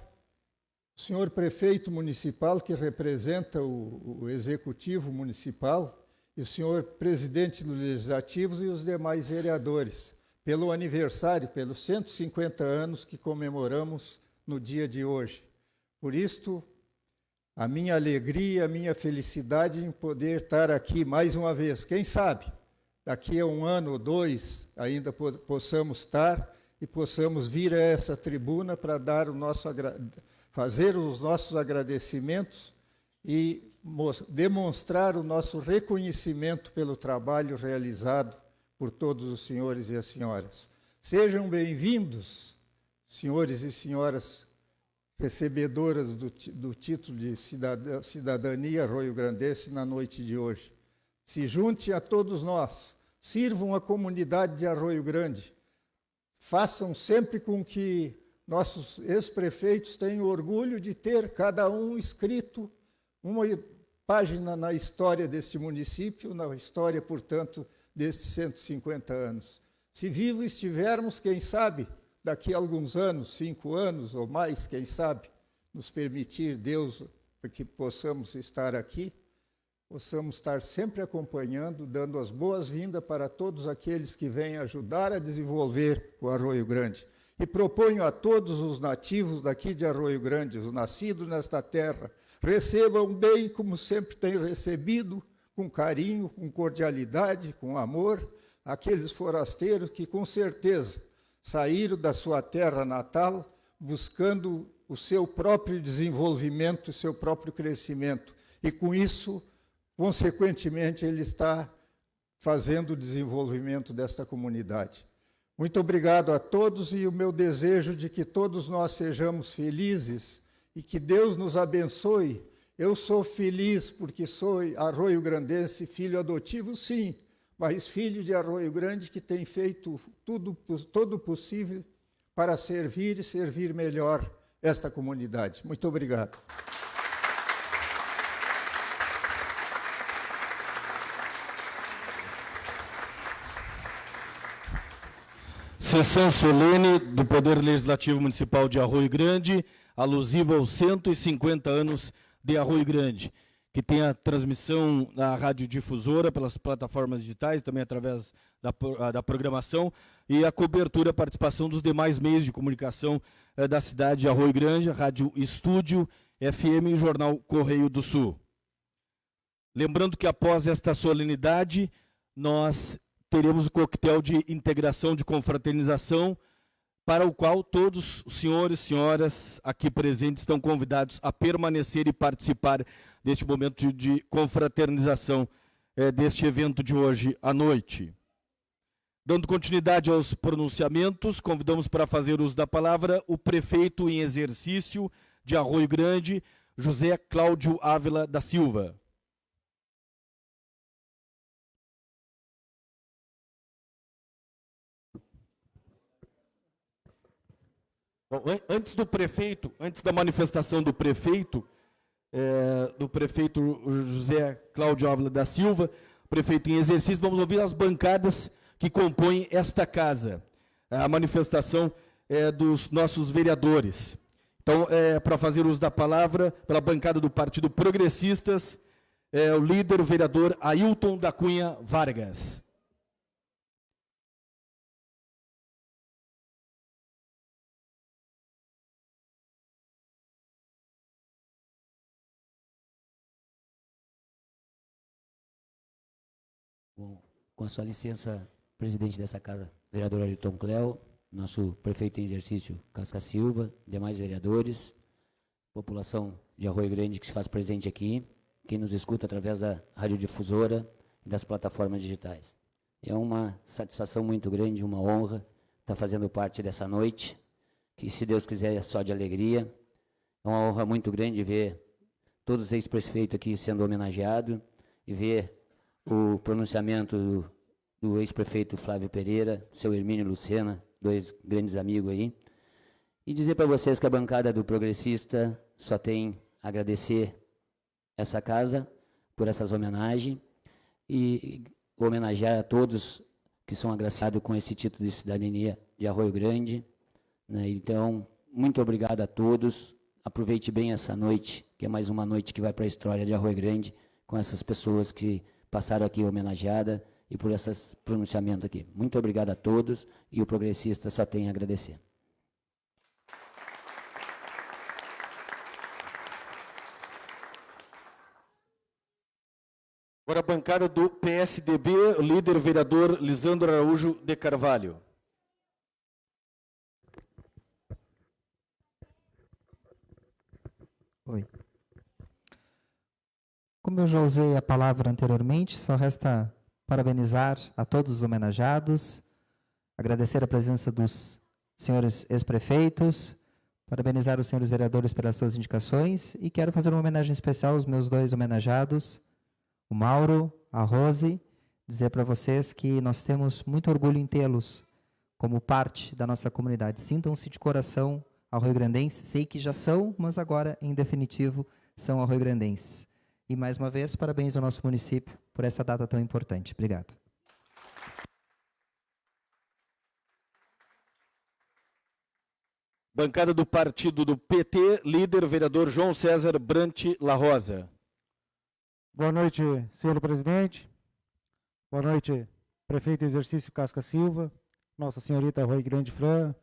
o senhor prefeito municipal, que representa o, o executivo municipal, e o senhor presidente do Legislativo e os demais vereadores, pelo aniversário, pelos 150 anos que comemoramos no dia de hoje. Por isto, a minha alegria, a minha felicidade em poder estar aqui mais uma vez. Quem sabe, daqui a um ano ou dois, ainda possamos estar e possamos vir a essa tribuna para dar o nosso fazer os nossos agradecimentos e demonstrar o nosso reconhecimento pelo trabalho realizado por todos os senhores e as senhoras. Sejam bem-vindos, senhores e senhoras recebedoras do, do título de cidadania Arroio-Grandense na noite de hoje. Se junte a todos nós, sirvam a comunidade de Arroio Grande, façam sempre com que nossos ex-prefeitos tenham orgulho de ter cada um escrito uma página na história deste município, na história, portanto, destes 150 anos. Se vivos estivermos, quem sabe, daqui a alguns anos, cinco anos ou mais, quem sabe, nos permitir Deus que possamos estar aqui, possamos estar sempre acompanhando, dando as boas-vindas para todos aqueles que vêm ajudar a desenvolver o Arroio Grande. E proponho a todos os nativos daqui de Arroio Grande, os nascidos nesta terra, recebam bem como sempre têm recebido, com carinho, com cordialidade, com amor, aqueles forasteiros que com certeza saíram da sua terra natal buscando o seu próprio desenvolvimento, o seu próprio crescimento. E com isso, consequentemente, ele está fazendo o desenvolvimento desta comunidade. Muito obrigado a todos e o meu desejo de que todos nós sejamos felizes e que Deus nos abençoe. Eu sou feliz porque sou arroio grandense, filho adotivo, sim, mas filho de Arroio Grande que tem feito tudo todo possível para servir e servir melhor esta comunidade. Muito obrigado. Sessão solene do Poder Legislativo Municipal de Arroio Grande, alusiva aos 150 anos de Arroio Grande que tem a transmissão na radiodifusora pelas plataformas digitais, também através da, da programação, e a cobertura, a participação dos demais meios de comunicação eh, da cidade de Arroio Grande, Rádio Estúdio, FM e Jornal Correio do Sul. Lembrando que após esta solenidade, nós teremos o coquetel de integração, de confraternização, para o qual todos os senhores e senhoras aqui presentes estão convidados a permanecer e participar deste momento de confraternização é, deste evento de hoje à noite. Dando continuidade aos pronunciamentos, convidamos para fazer uso da palavra o prefeito em exercício de Arroio Grande, José Cláudio Ávila da Silva. Bom, antes do prefeito, antes da manifestação do prefeito, é, do prefeito José Cláudio Ávila da Silva, prefeito em exercício, vamos ouvir as bancadas que compõem esta casa. A manifestação é, dos nossos vereadores. Então, é, para fazer uso da palavra, pela bancada do Partido Progressistas, é, o líder, o vereador Ailton da Cunha Vargas. Com a sua licença, presidente dessa casa, vereador Ayrton Cléo, nosso prefeito em exercício, Casca Silva, demais vereadores, população de Arroio Grande que se faz presente aqui, quem nos escuta através da radiodifusora e das plataformas digitais. É uma satisfação muito grande, uma honra estar fazendo parte dessa noite, que se Deus quiser é só de alegria. É uma honra muito grande ver todos os ex-prefeitos aqui sendo homenageados e ver o pronunciamento do, do ex-prefeito Flávio Pereira, seu Hermínio Lucena, dois grandes amigos aí, e dizer para vocês que a bancada do Progressista só tem a agradecer essa casa por essas homenagens e homenagear a todos que são agraciados com esse título de cidadania de Arroio Grande. Né? Então, muito obrigado a todos. Aproveite bem essa noite, que é mais uma noite que vai para a história de Arroio Grande, com essas pessoas que passaram aqui homenageada e por esse pronunciamento aqui. Muito obrigado a todos e o progressista só tem a agradecer. Agora a bancada do PSDB, o líder vereador Lisandro Araújo de Carvalho. Oi. Como eu já usei a palavra anteriormente, só resta parabenizar a todos os homenageados, agradecer a presença dos senhores ex-prefeitos, parabenizar os senhores vereadores pelas suas indicações e quero fazer uma homenagem especial aos meus dois homenageados, o Mauro, a Rose, dizer para vocês que nós temos muito orgulho em tê-los como parte da nossa comunidade. Sintam-se de coração arroio-grandenses, sei que já são, mas agora, em definitivo, são arroio-grandenses. E mais uma vez, parabéns ao nosso município por essa data tão importante. Obrigado. Bancada do partido do PT, líder vereador João César Brant La Rosa. Boa noite, senhor presidente. Boa noite, prefeito exercício Casca Silva, Nossa Senhorita Rui Grande Fran.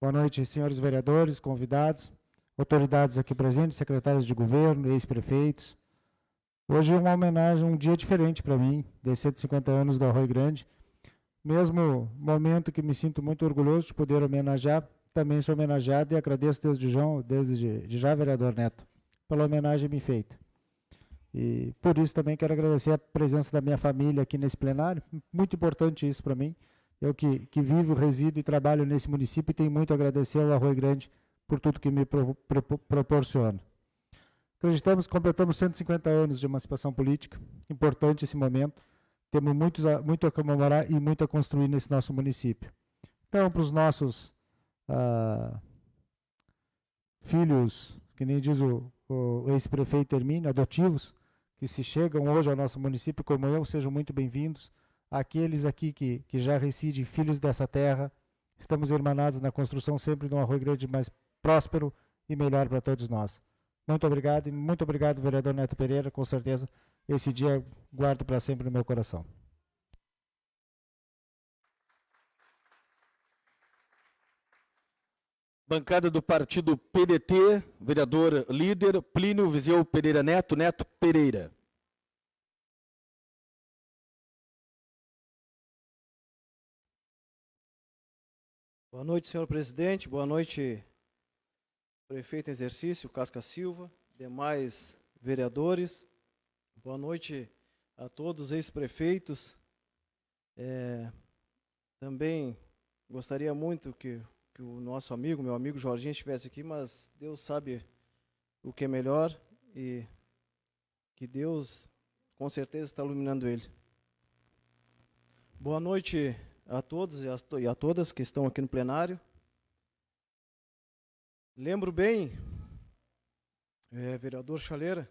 Boa noite, senhores vereadores, convidados, autoridades aqui presentes, secretários de governo, ex-prefeitos, Hoje é uma homenagem, um dia diferente para mim, de 150 anos do Arroio Grande. Mesmo momento que me sinto muito orgulhoso de poder homenagear, também sou homenageado e agradeço desde, João, desde de já, vereador Neto, pela homenagem me feita. E por isso também quero agradecer a presença da minha família aqui nesse plenário, muito importante isso para mim. Eu que, que vivo, resido e trabalho nesse município e tenho muito a agradecer ao Arroio Grande por tudo que me pro, pro, proporciona. Acreditamos que completamos 150 anos de emancipação política, importante esse momento. Temos muito a comemorar e muito a construir nesse nosso município. Então, para os nossos ah, filhos, que nem diz o, o ex-prefeito Hermínio, adotivos, que se chegam hoje ao nosso município como eu, sejam muito bem-vindos. Aqueles aqui que, que já residem, filhos dessa terra, estamos irmanados na construção sempre de um Arroio Grande mais próspero e melhor para todos nós. Muito obrigado e muito obrigado, vereador Neto Pereira. Com certeza, esse dia guardo para sempre no meu coração. Bancada do partido PDT, vereador líder Plínio Viseu Pereira Neto, Neto Pereira. Boa noite, senhor presidente. Boa noite, prefeito em exercício, Casca Silva, demais vereadores. Boa noite a todos os ex-prefeitos. É, também gostaria muito que, que o nosso amigo, meu amigo Jorginho, estivesse aqui, mas Deus sabe o que é melhor e que Deus com certeza está iluminando ele. Boa noite a todos e a todas que estão aqui no plenário. Lembro bem, é, vereador Chaleira,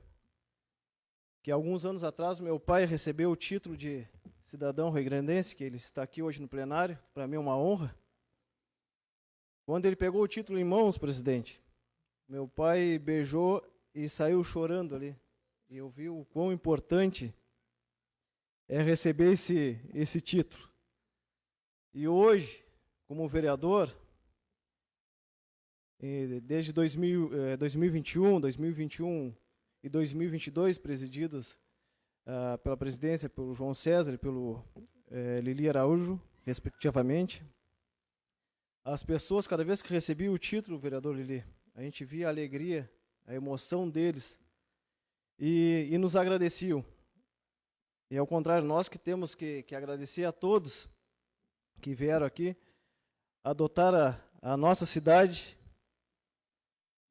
que alguns anos atrás meu pai recebeu o título de cidadão rio-grandense, que ele está aqui hoje no plenário, para mim é uma honra. Quando ele pegou o título em mãos, presidente, meu pai beijou e saiu chorando ali. E eu vi o quão importante é receber esse, esse título. E hoje, como vereador, desde 2000, 2021, 2021 e 2022, presididos uh, pela presidência, pelo João César e pelo uh, Lili Araújo, respectivamente, as pessoas, cada vez que recebiam o título, vereador Lili, a gente via a alegria, a emoção deles e, e nos agradeciam. E ao contrário, nós que temos que, que agradecer a todos que vieram aqui adotar a, a nossa cidade.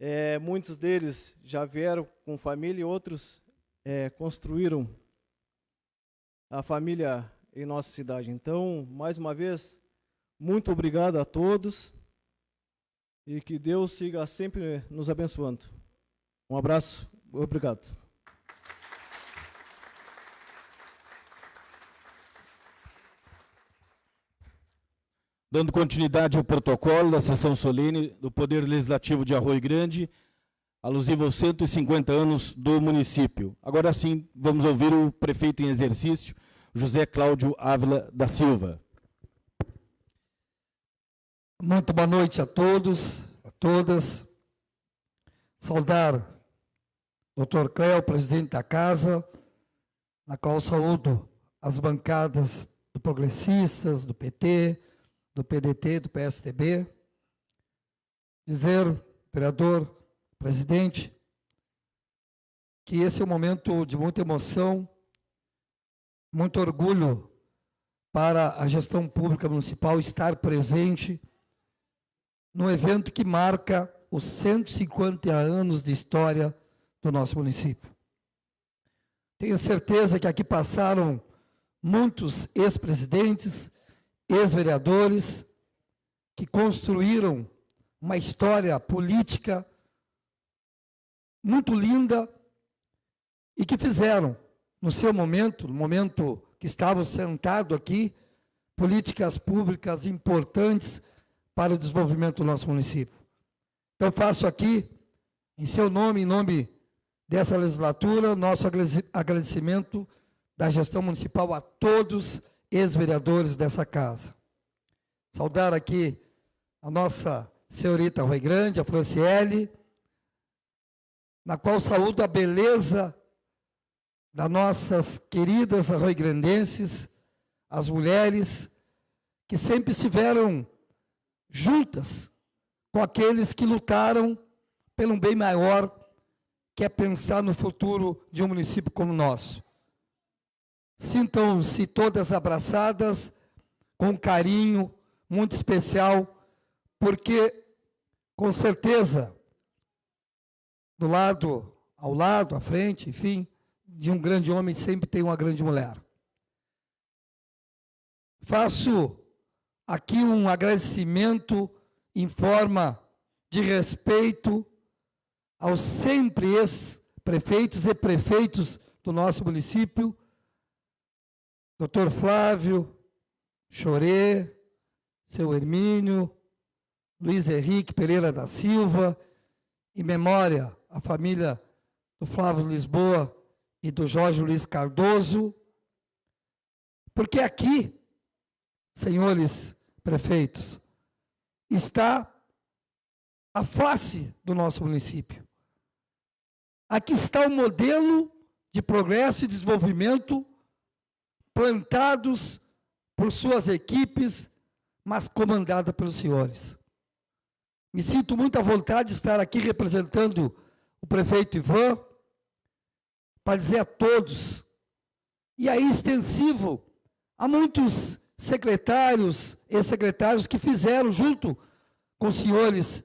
É, muitos deles já vieram com família e outros é, construíram a família em nossa cidade. Então, mais uma vez, muito obrigado a todos e que Deus siga sempre nos abençoando. Um abraço, obrigado. Dando continuidade ao protocolo da sessão solene do Poder Legislativo de Arroio Grande, alusivo aos 150 anos do município. Agora sim, vamos ouvir o prefeito em exercício, José Cláudio Ávila da Silva. Muito boa noite a todos, a todas. Saudar Dr. Cléo, presidente da casa, na qual saúdo as bancadas do Progressistas, do PT, do PDT, do PSDB, dizer, vereador, presidente, que esse é um momento de muita emoção, muito orgulho para a gestão pública municipal estar presente no evento que marca os 150 anos de história do nosso município. Tenho certeza que aqui passaram muitos ex-presidentes, ex-vereadores que construíram uma história política muito linda e que fizeram, no seu momento, no momento que estavam sentados aqui, políticas públicas importantes para o desenvolvimento do nosso município. Então, faço aqui, em seu nome, em nome dessa legislatura, nosso agradecimento da gestão municipal a todos ex-vereadores dessa casa. Saudar aqui a nossa senhorita Rui Grande, a Franciele, na qual saúdo a beleza das nossas queridas arroigrandenses, as mulheres que sempre estiveram juntas com aqueles que lutaram pelo um bem maior, que é pensar no futuro de um município como o nosso. Sintam-se todas abraçadas com carinho muito especial, porque, com certeza, do lado, ao lado, à frente, enfim, de um grande homem sempre tem uma grande mulher. Faço aqui um agradecimento em forma de respeito aos sempre ex-prefeitos e prefeitos do nosso município, Doutor Flávio, Chorê, seu Hermínio, Luiz Henrique Pereira da Silva, em memória à família do Flávio Lisboa e do Jorge Luiz Cardoso, porque aqui, senhores prefeitos, está a face do nosso município. Aqui está o modelo de progresso e desenvolvimento plantados por suas equipes, mas comandada pelos senhores. Me sinto muito à vontade de estar aqui representando o prefeito Ivan, para dizer a todos, e aí extensivo a muitos secretários e secretários que fizeram junto com os senhores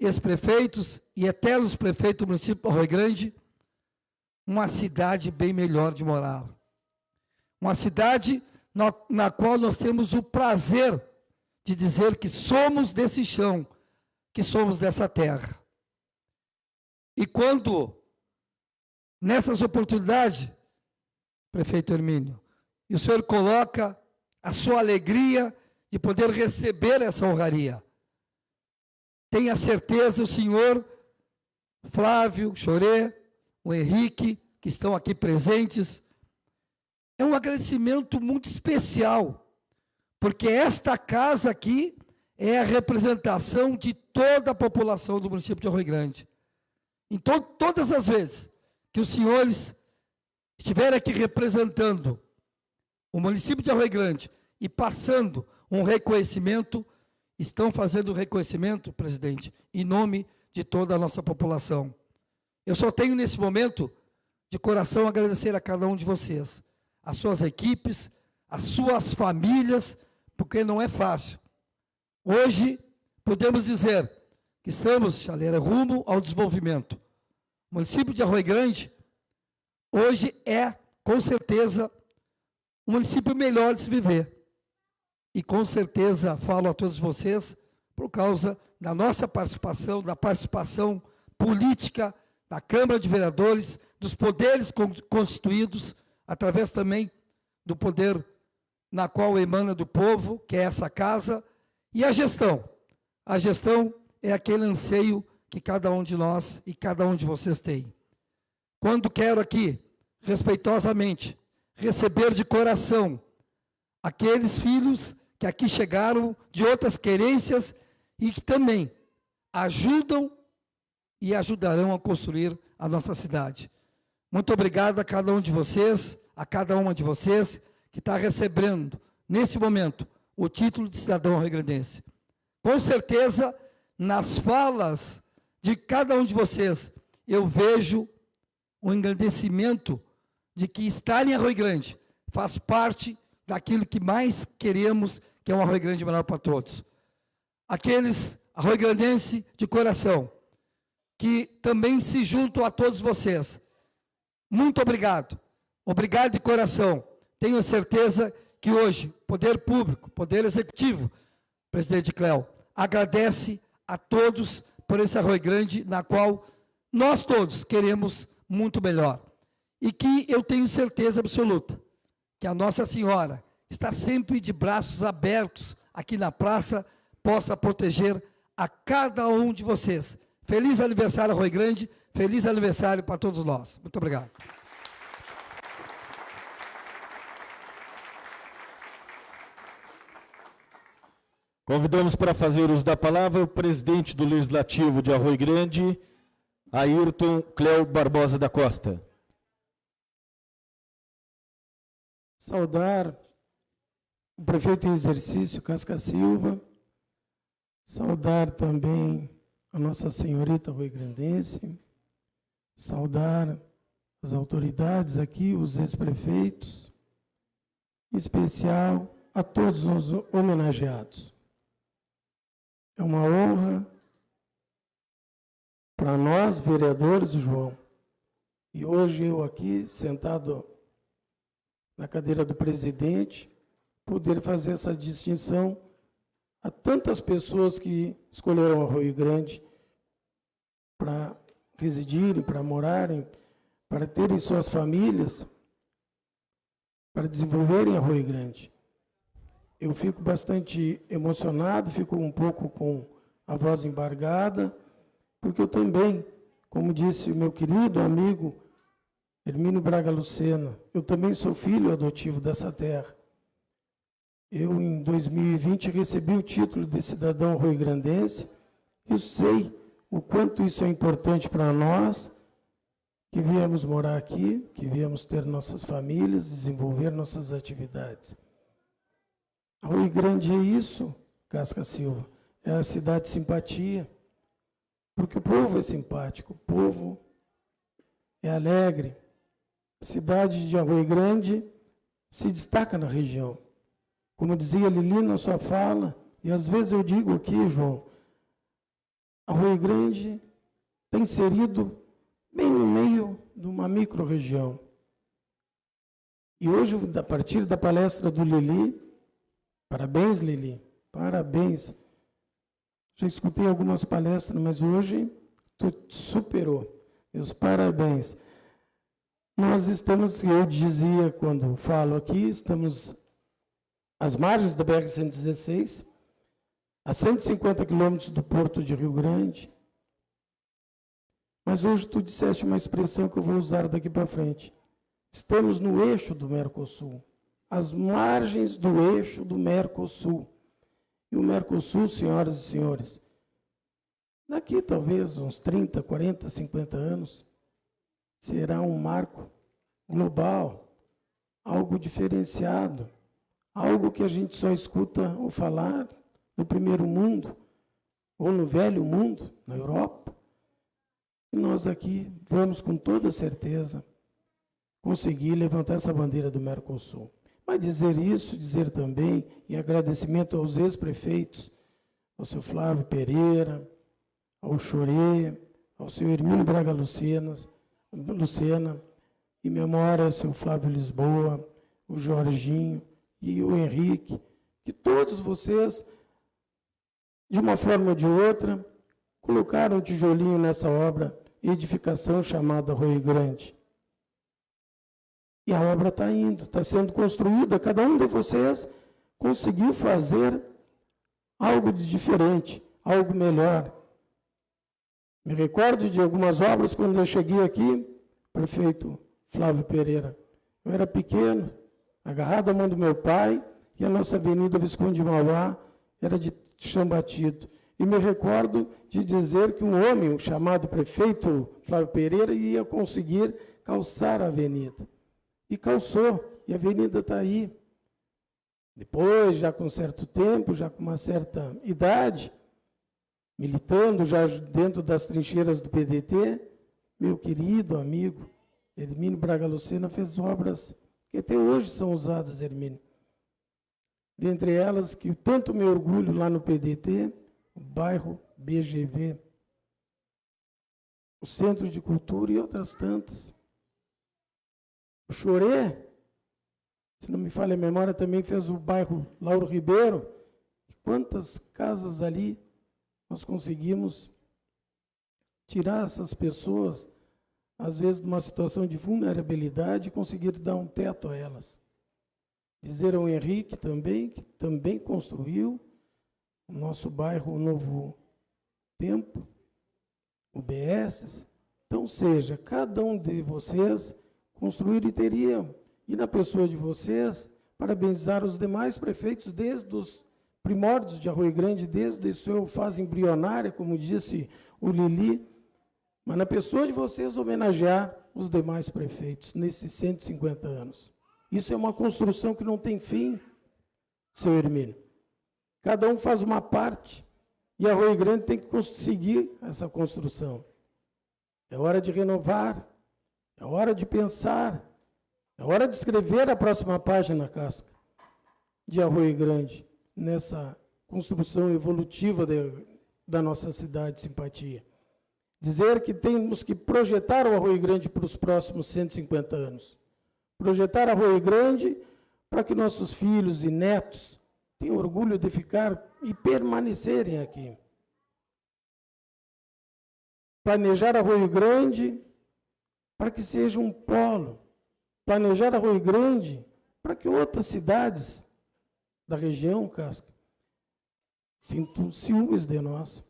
ex-prefeitos e eternos prefeitos do município de Arroio Grande, uma cidade bem melhor de morar. Uma cidade na, na qual nós temos o prazer de dizer que somos desse chão, que somos dessa terra. E quando, nessas oportunidades, prefeito Hermínio, e o senhor coloca a sua alegria de poder receber essa honraria, tenha certeza, o senhor Flávio, Choré, o Henrique, que estão aqui presentes, é um agradecimento muito especial, porque esta casa aqui é a representação de toda a população do município de Arroio Grande. Então, todas as vezes que os senhores estiverem aqui representando o município de Arroio Grande e passando um reconhecimento, estão fazendo o reconhecimento, presidente, em nome de toda a nossa população. Eu só tenho nesse momento, de coração, agradecer a cada um de vocês, as suas equipes, as suas famílias, porque não é fácil. Hoje, podemos dizer que estamos, Chaleira, rumo ao desenvolvimento. O município de Arroio Grande, hoje é, com certeza, um município melhor de se viver e com certeza falo a todos vocês por causa da nossa participação, da participação política da Câmara de Vereadores, dos poderes constituídos, através também do poder na qual emana do povo, que é essa casa, e a gestão. A gestão é aquele anseio que cada um de nós e cada um de vocês tem. Quando quero aqui, respeitosamente, receber de coração aqueles filhos que aqui chegaram de outras querências e que também ajudam e ajudarão a construir a nossa cidade. Muito obrigado a cada um de vocês, a cada uma de vocês que está recebendo, nesse momento, o título de cidadão regrandense. Com certeza, nas falas de cada um de vocês, eu vejo o engrandecimento de que estar em Arroio Grande faz parte daquilo que mais queremos, que é um Arroio Grande melhor para todos. Aqueles Arroio Grandense de coração, que também se juntam a todos vocês. Muito obrigado. Obrigado de coração. Tenho certeza que hoje, Poder Público, Poder Executivo, presidente Cléo, agradece a todos por esse Arroio Grande, na qual nós todos queremos muito melhor. E que eu tenho certeza absoluta que a Nossa Senhora está sempre de braços abertos aqui na praça, possa proteger a cada um de vocês. Feliz aniversário, Rui Grande, feliz aniversário para todos nós. Muito obrigado. Convidamos para fazer uso da palavra o presidente do Legislativo de Arroio Grande, Ayrton Cléo Barbosa da Costa. saudar o prefeito em exercício, Casca Silva, saudar também a Nossa Senhorita Rui Grandense, saudar as autoridades aqui, os ex-prefeitos, em especial a todos os homenageados. É uma honra para nós, vereadores, João, e hoje eu aqui, sentado na cadeira do presidente, poder fazer essa distinção a tantas pessoas que escolheram Arroio Grande para residirem, para morarem, para terem suas famílias, para desenvolverem Arroio Grande. eu fico bastante emocionado, fico um pouco com a voz embargada, porque eu também, como disse o meu querido amigo Hermínio Braga Lucena, eu também sou filho adotivo dessa terra. Eu, em 2020, recebi o título de cidadão rio-grandense. Eu sei o quanto isso é importante para nós, que viemos morar aqui, que viemos ter nossas famílias, desenvolver nossas atividades. Rio Grande é isso, Casca Silva, é a cidade de simpatia, porque o povo é simpático, o povo é alegre. A cidade de Arroio Grande se destaca na região. Como dizia Lili na sua fala, e às vezes eu digo aqui, João, Arroio Grande está inserido bem no meio de uma micro-região. E hoje, a partir da palestra do Lili, parabéns, Lili, parabéns. Já escutei algumas palestras, mas hoje tu superou. Meus parabéns. Nós estamos, eu dizia quando falo aqui, estamos às margens da BR-116, a 150 quilômetros do porto de Rio Grande. Mas hoje tu disseste uma expressão que eu vou usar daqui para frente. Estamos no eixo do Mercosul, às margens do eixo do Mercosul. E o Mercosul, senhoras e senhores, daqui talvez uns 30, 40, 50 anos, será um marco global, algo diferenciado algo que a gente só escuta ou falar no primeiro mundo, ou no velho mundo, na Europa. E nós aqui vamos com toda certeza conseguir levantar essa bandeira do Mercosul. Mas dizer isso, dizer também, em agradecimento aos ex-prefeitos, ao seu Flávio Pereira, ao Chorê, ao seu Hermínio Braga Lucenas, Lucena, em memória ao seu Flávio Lisboa, o Jorginho, e o Henrique, que todos vocês, de uma forma ou de outra, colocaram um tijolinho nessa obra, edificação chamada Rio Grande. E a obra está indo, está sendo construída, cada um de vocês conseguiu fazer algo de diferente, algo melhor. Me recordo de algumas obras quando eu cheguei aqui, prefeito Flávio Pereira. Eu era pequeno, agarrado à mão do meu pai, e a nossa avenida Visconde de Mauá era de chão batido. E me recordo de dizer que um homem chamado prefeito Flávio Pereira ia conseguir calçar a avenida. E calçou, e a avenida está aí. Depois, já com certo tempo, já com uma certa idade, militando já dentro das trincheiras do PDT, meu querido amigo Hermínio Braga Lucena fez obras que até hoje são usadas, Hermínio. Dentre elas, que tanto me orgulho lá no PDT, o bairro BGV, o Centro de Cultura e outras tantas. O Choré, se não me falha a memória, também fez o bairro Lauro Ribeiro. E quantas casas ali nós conseguimos tirar essas pessoas às vezes numa situação de vulnerabilidade, conseguir dar um teto a elas. Dizer ao Henrique também, que também construiu o nosso bairro o Novo Tempo, o BS. Então, seja, cada um de vocês construir e teria, e na pessoa de vocês, parabenizar os demais prefeitos desde os primórdios de Arroio Grande, desde a sua fase embrionária, como disse o Lili, mas na pessoa de vocês homenagear os demais prefeitos nesses 150 anos. Isso é uma construção que não tem fim, seu Hermínio. Cada um faz uma parte e a Rio Grande tem que conseguir essa construção. É hora de renovar, é hora de pensar, é hora de escrever a próxima página, Casca, de Arroio Grande, nessa construção evolutiva de, da nossa cidade de simpatia dizer que temos que projetar o Arroio Grande para os próximos 150 anos. Projetar Arroio Grande para que nossos filhos e netos tenham orgulho de ficar e permanecerem aqui. Planejar Arroio Grande para que seja um polo. Planejar Arroio Grande para que outras cidades da região, Casca, sinto ciúmes de nós.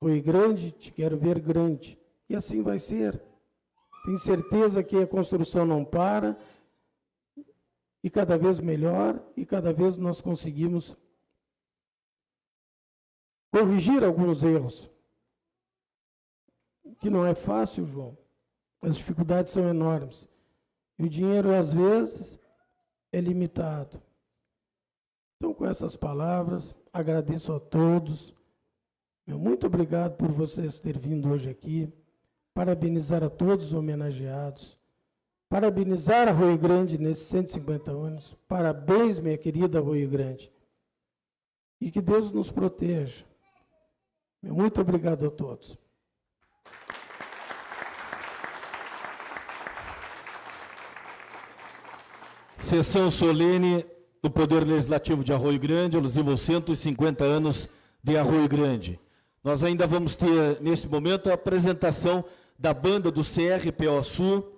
Foi grande, te quero ver grande. E assim vai ser. Tenho certeza que a construção não para, e cada vez melhor, e cada vez nós conseguimos corrigir alguns erros. Que não é fácil, João. As dificuldades são enormes. E o dinheiro, às vezes, é limitado. Então, com essas palavras, agradeço a todos. muito obrigado por vocês terem vindo hoje aqui. Parabenizar a todos os homenageados. Parabenizar a Rio Grande nesses 150 anos. Parabéns, minha querida Rio Grande. E que Deus nos proteja. Muito obrigado a todos. Sessão solene do Poder Legislativo de Arroio Grande, alusivo aos 150 anos de Arroio Grande. Nós ainda vamos ter, nesse momento, a apresentação da banda do CRPO Sul,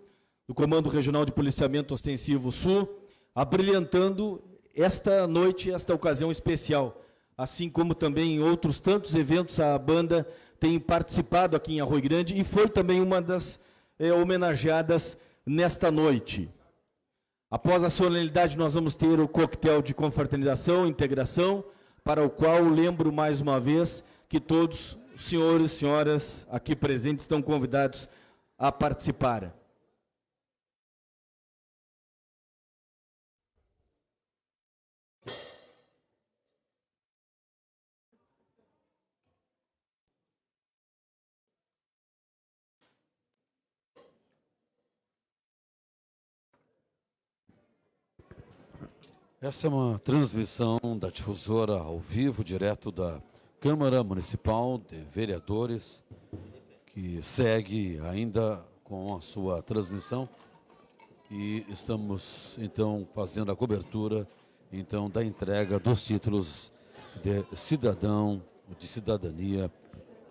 do Comando Regional de Policiamento Ostensivo Sul, abrilhantando esta noite, esta ocasião especial. Assim como também em outros tantos eventos, a banda tem participado aqui em Arroio Grande e foi também uma das é, homenageadas nesta noite. Após a solenidade, nós vamos ter o coquetel de confraternização, integração, para o qual lembro mais uma vez que todos os senhores e senhoras aqui presentes estão convidados a participar. Essa é uma transmissão da difusora ao vivo, direto da Câmara Municipal de Vereadores, que segue ainda com a sua transmissão. E estamos, então, fazendo a cobertura então da entrega dos títulos de cidadão, de cidadania,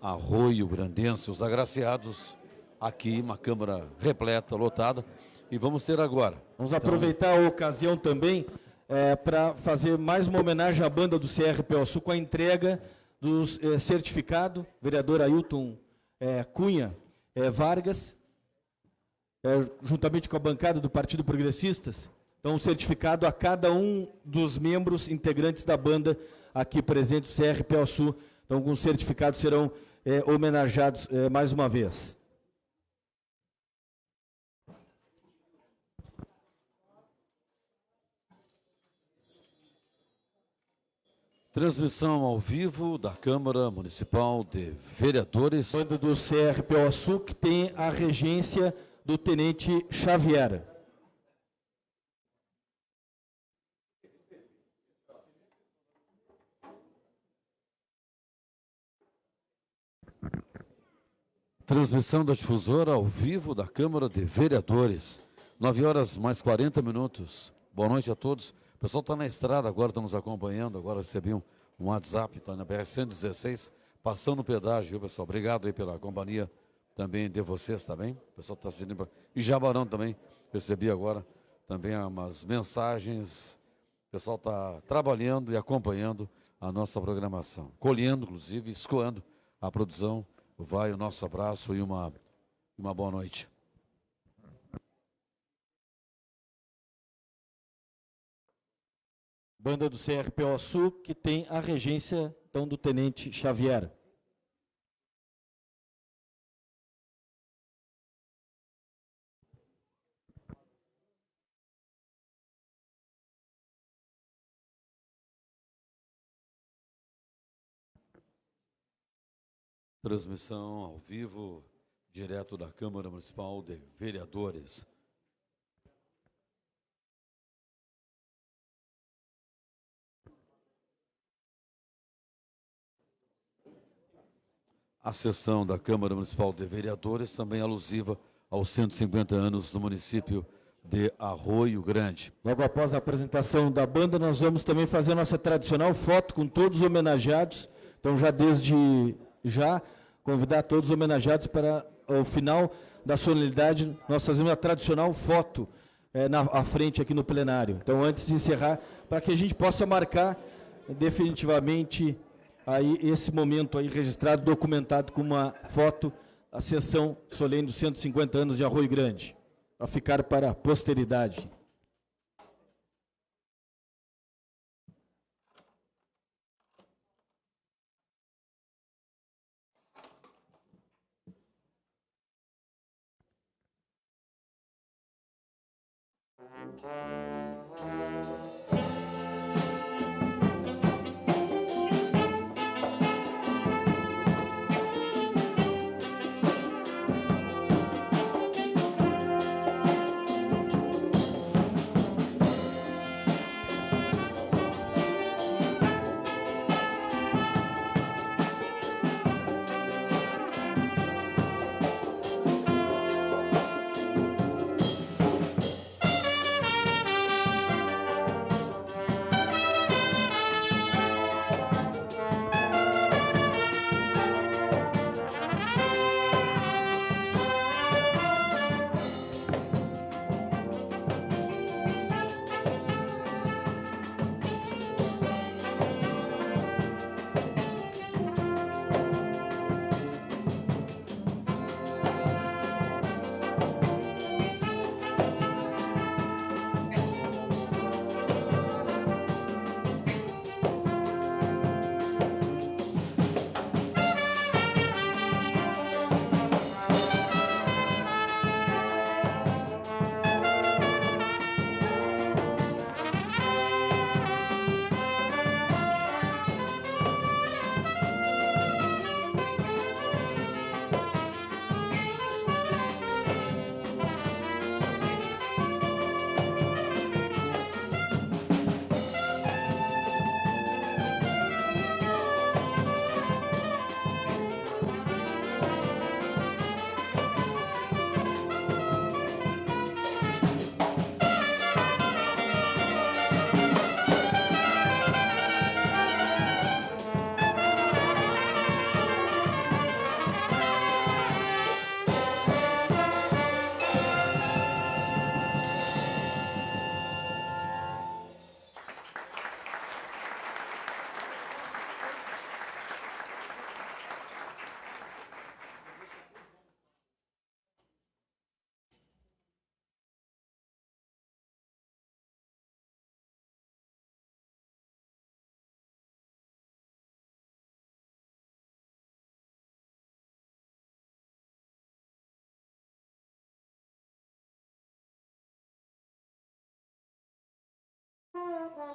Arroio Grandense, os agraciados aqui, uma Câmara repleta, lotada. E vamos ter agora. Vamos então, aproveitar a ocasião também é, para fazer mais uma homenagem à banda do CRPO Sul com a entrega do é, certificado, vereador Ailton é, Cunha é, Vargas, juntamente com a bancada do Partido Progressistas. Então, um certificado a cada um dos membros integrantes da banda aqui presentes, do CRPO Sul. Então, com certificados serão homenageados mais uma vez. Transmissão ao vivo da Câmara Municipal de Vereadores. Bando do CRPO Sul, que tem a regência do Tenente Xavier. Transmissão da difusora ao vivo da Câmara de Vereadores. 9 horas mais 40 minutos. Boa noite a todos. Pessoal está na estrada agora, está nos acompanhando. Agora recebi um, um WhatsApp, está na BR-116, passando o pedágio, viu, pessoal? Obrigado aí pela companhia também de vocês, tá bem? O pessoal está assistindo. E Jabarão também, recebi agora também umas mensagens. O pessoal está trabalhando e acompanhando a nossa programação. Colhendo, inclusive, escoando a produção. Vai o nosso abraço e uma, uma boa noite. Banda do CRPO Sul, que tem a regência então, do Tenente Xavier. Transmissão ao vivo, direto da Câmara Municipal de Vereadores. A sessão da Câmara Municipal de Vereadores, também alusiva aos 150 anos do município de Arroio Grande. Logo após a apresentação da banda, nós vamos também fazer a nossa tradicional foto com todos os homenageados. Então, já desde já, convidar todos os homenageados para o final da solenidade, nós fazemos a tradicional foto é, na à frente aqui no plenário. Então, antes de encerrar, para que a gente possa marcar definitivamente aí esse momento aí registrado, documentado com uma foto, a sessão solene dos 150 anos de Arroio Grande, para ficar para a posteridade. Thank Música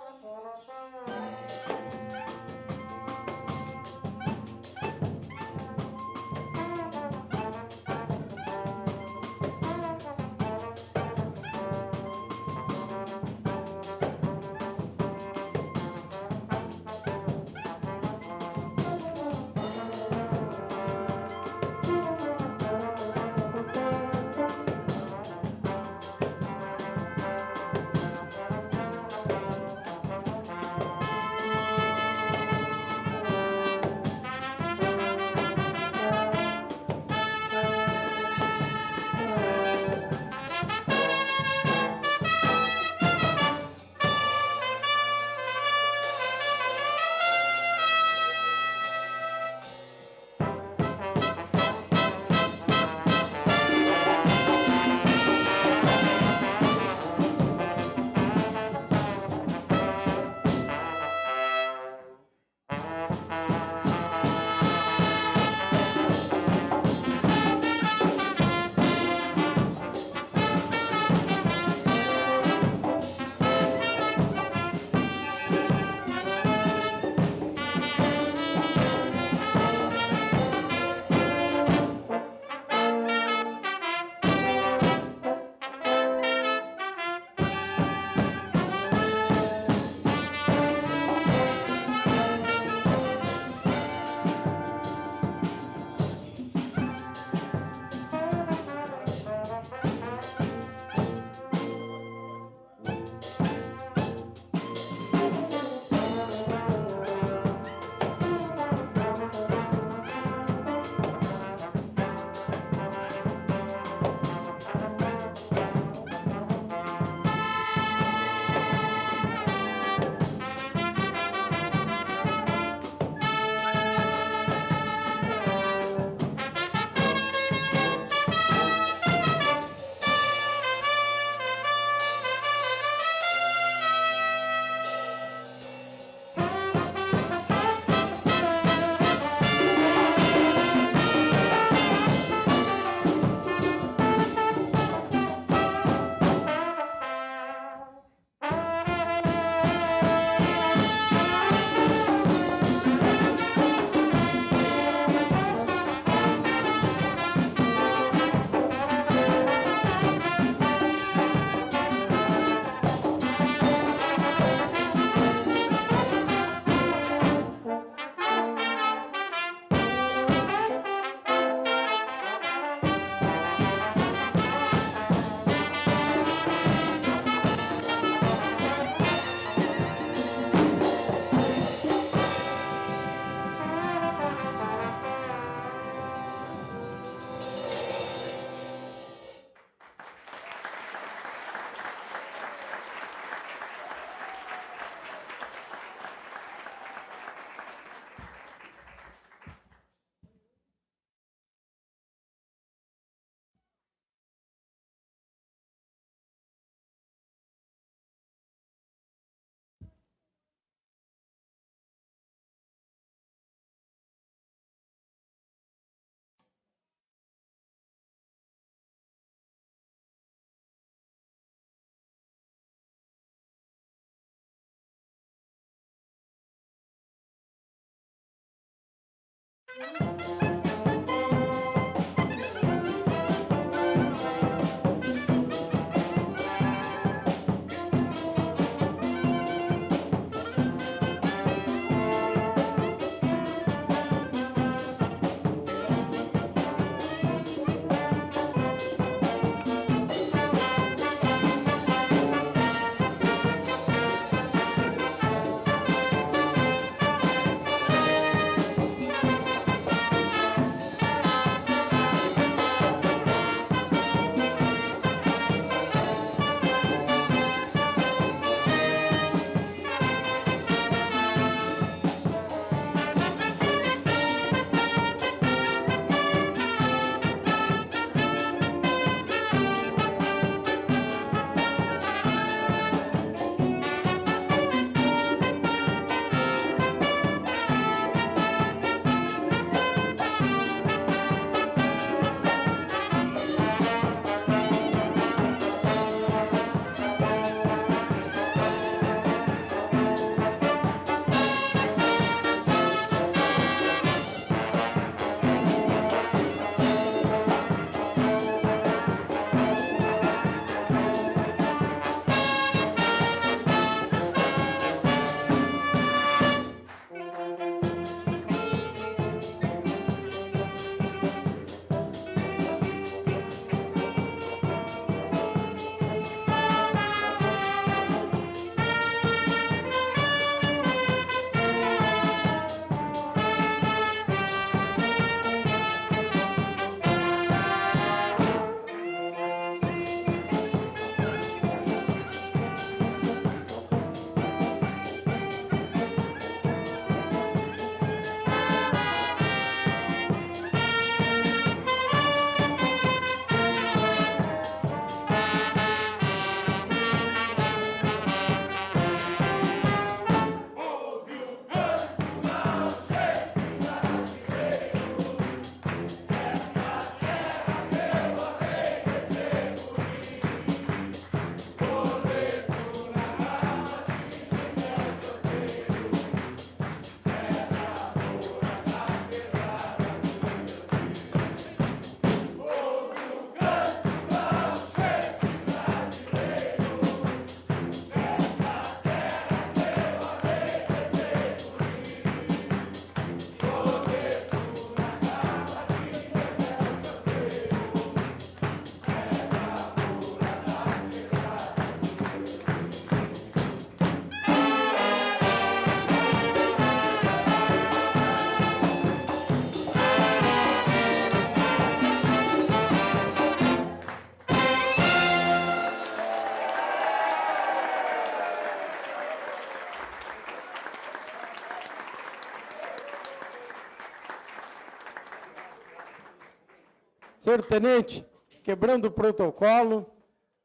Senhor Tenente, quebrando o protocolo.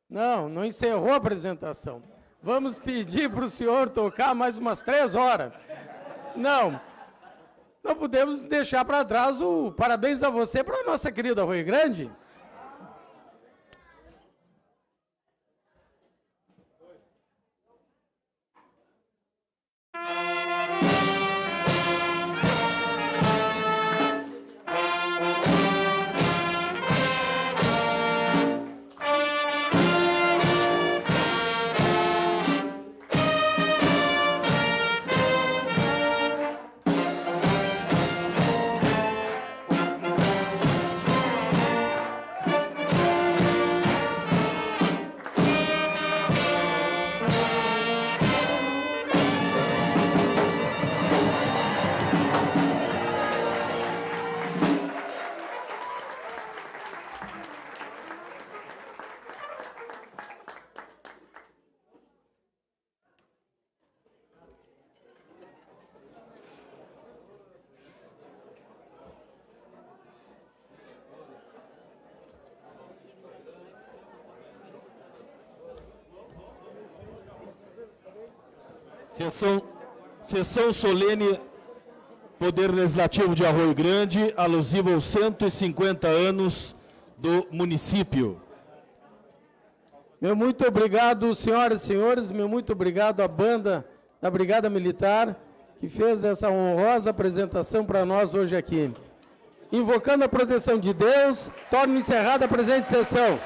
Não, não encerrou a apresentação. Vamos pedir para o senhor tocar mais umas três horas. Não, não podemos deixar para trás o parabéns a você para a nossa querida Rui Grande. Sessão, sessão solene, Poder Legislativo de Arroio Grande, alusivo aos 150 anos do município. Meu muito obrigado, senhoras e senhores, meu muito obrigado à banda da Brigada Militar que fez essa honrosa apresentação para nós hoje aqui. Invocando a proteção de Deus, torno encerrada a presente sessão.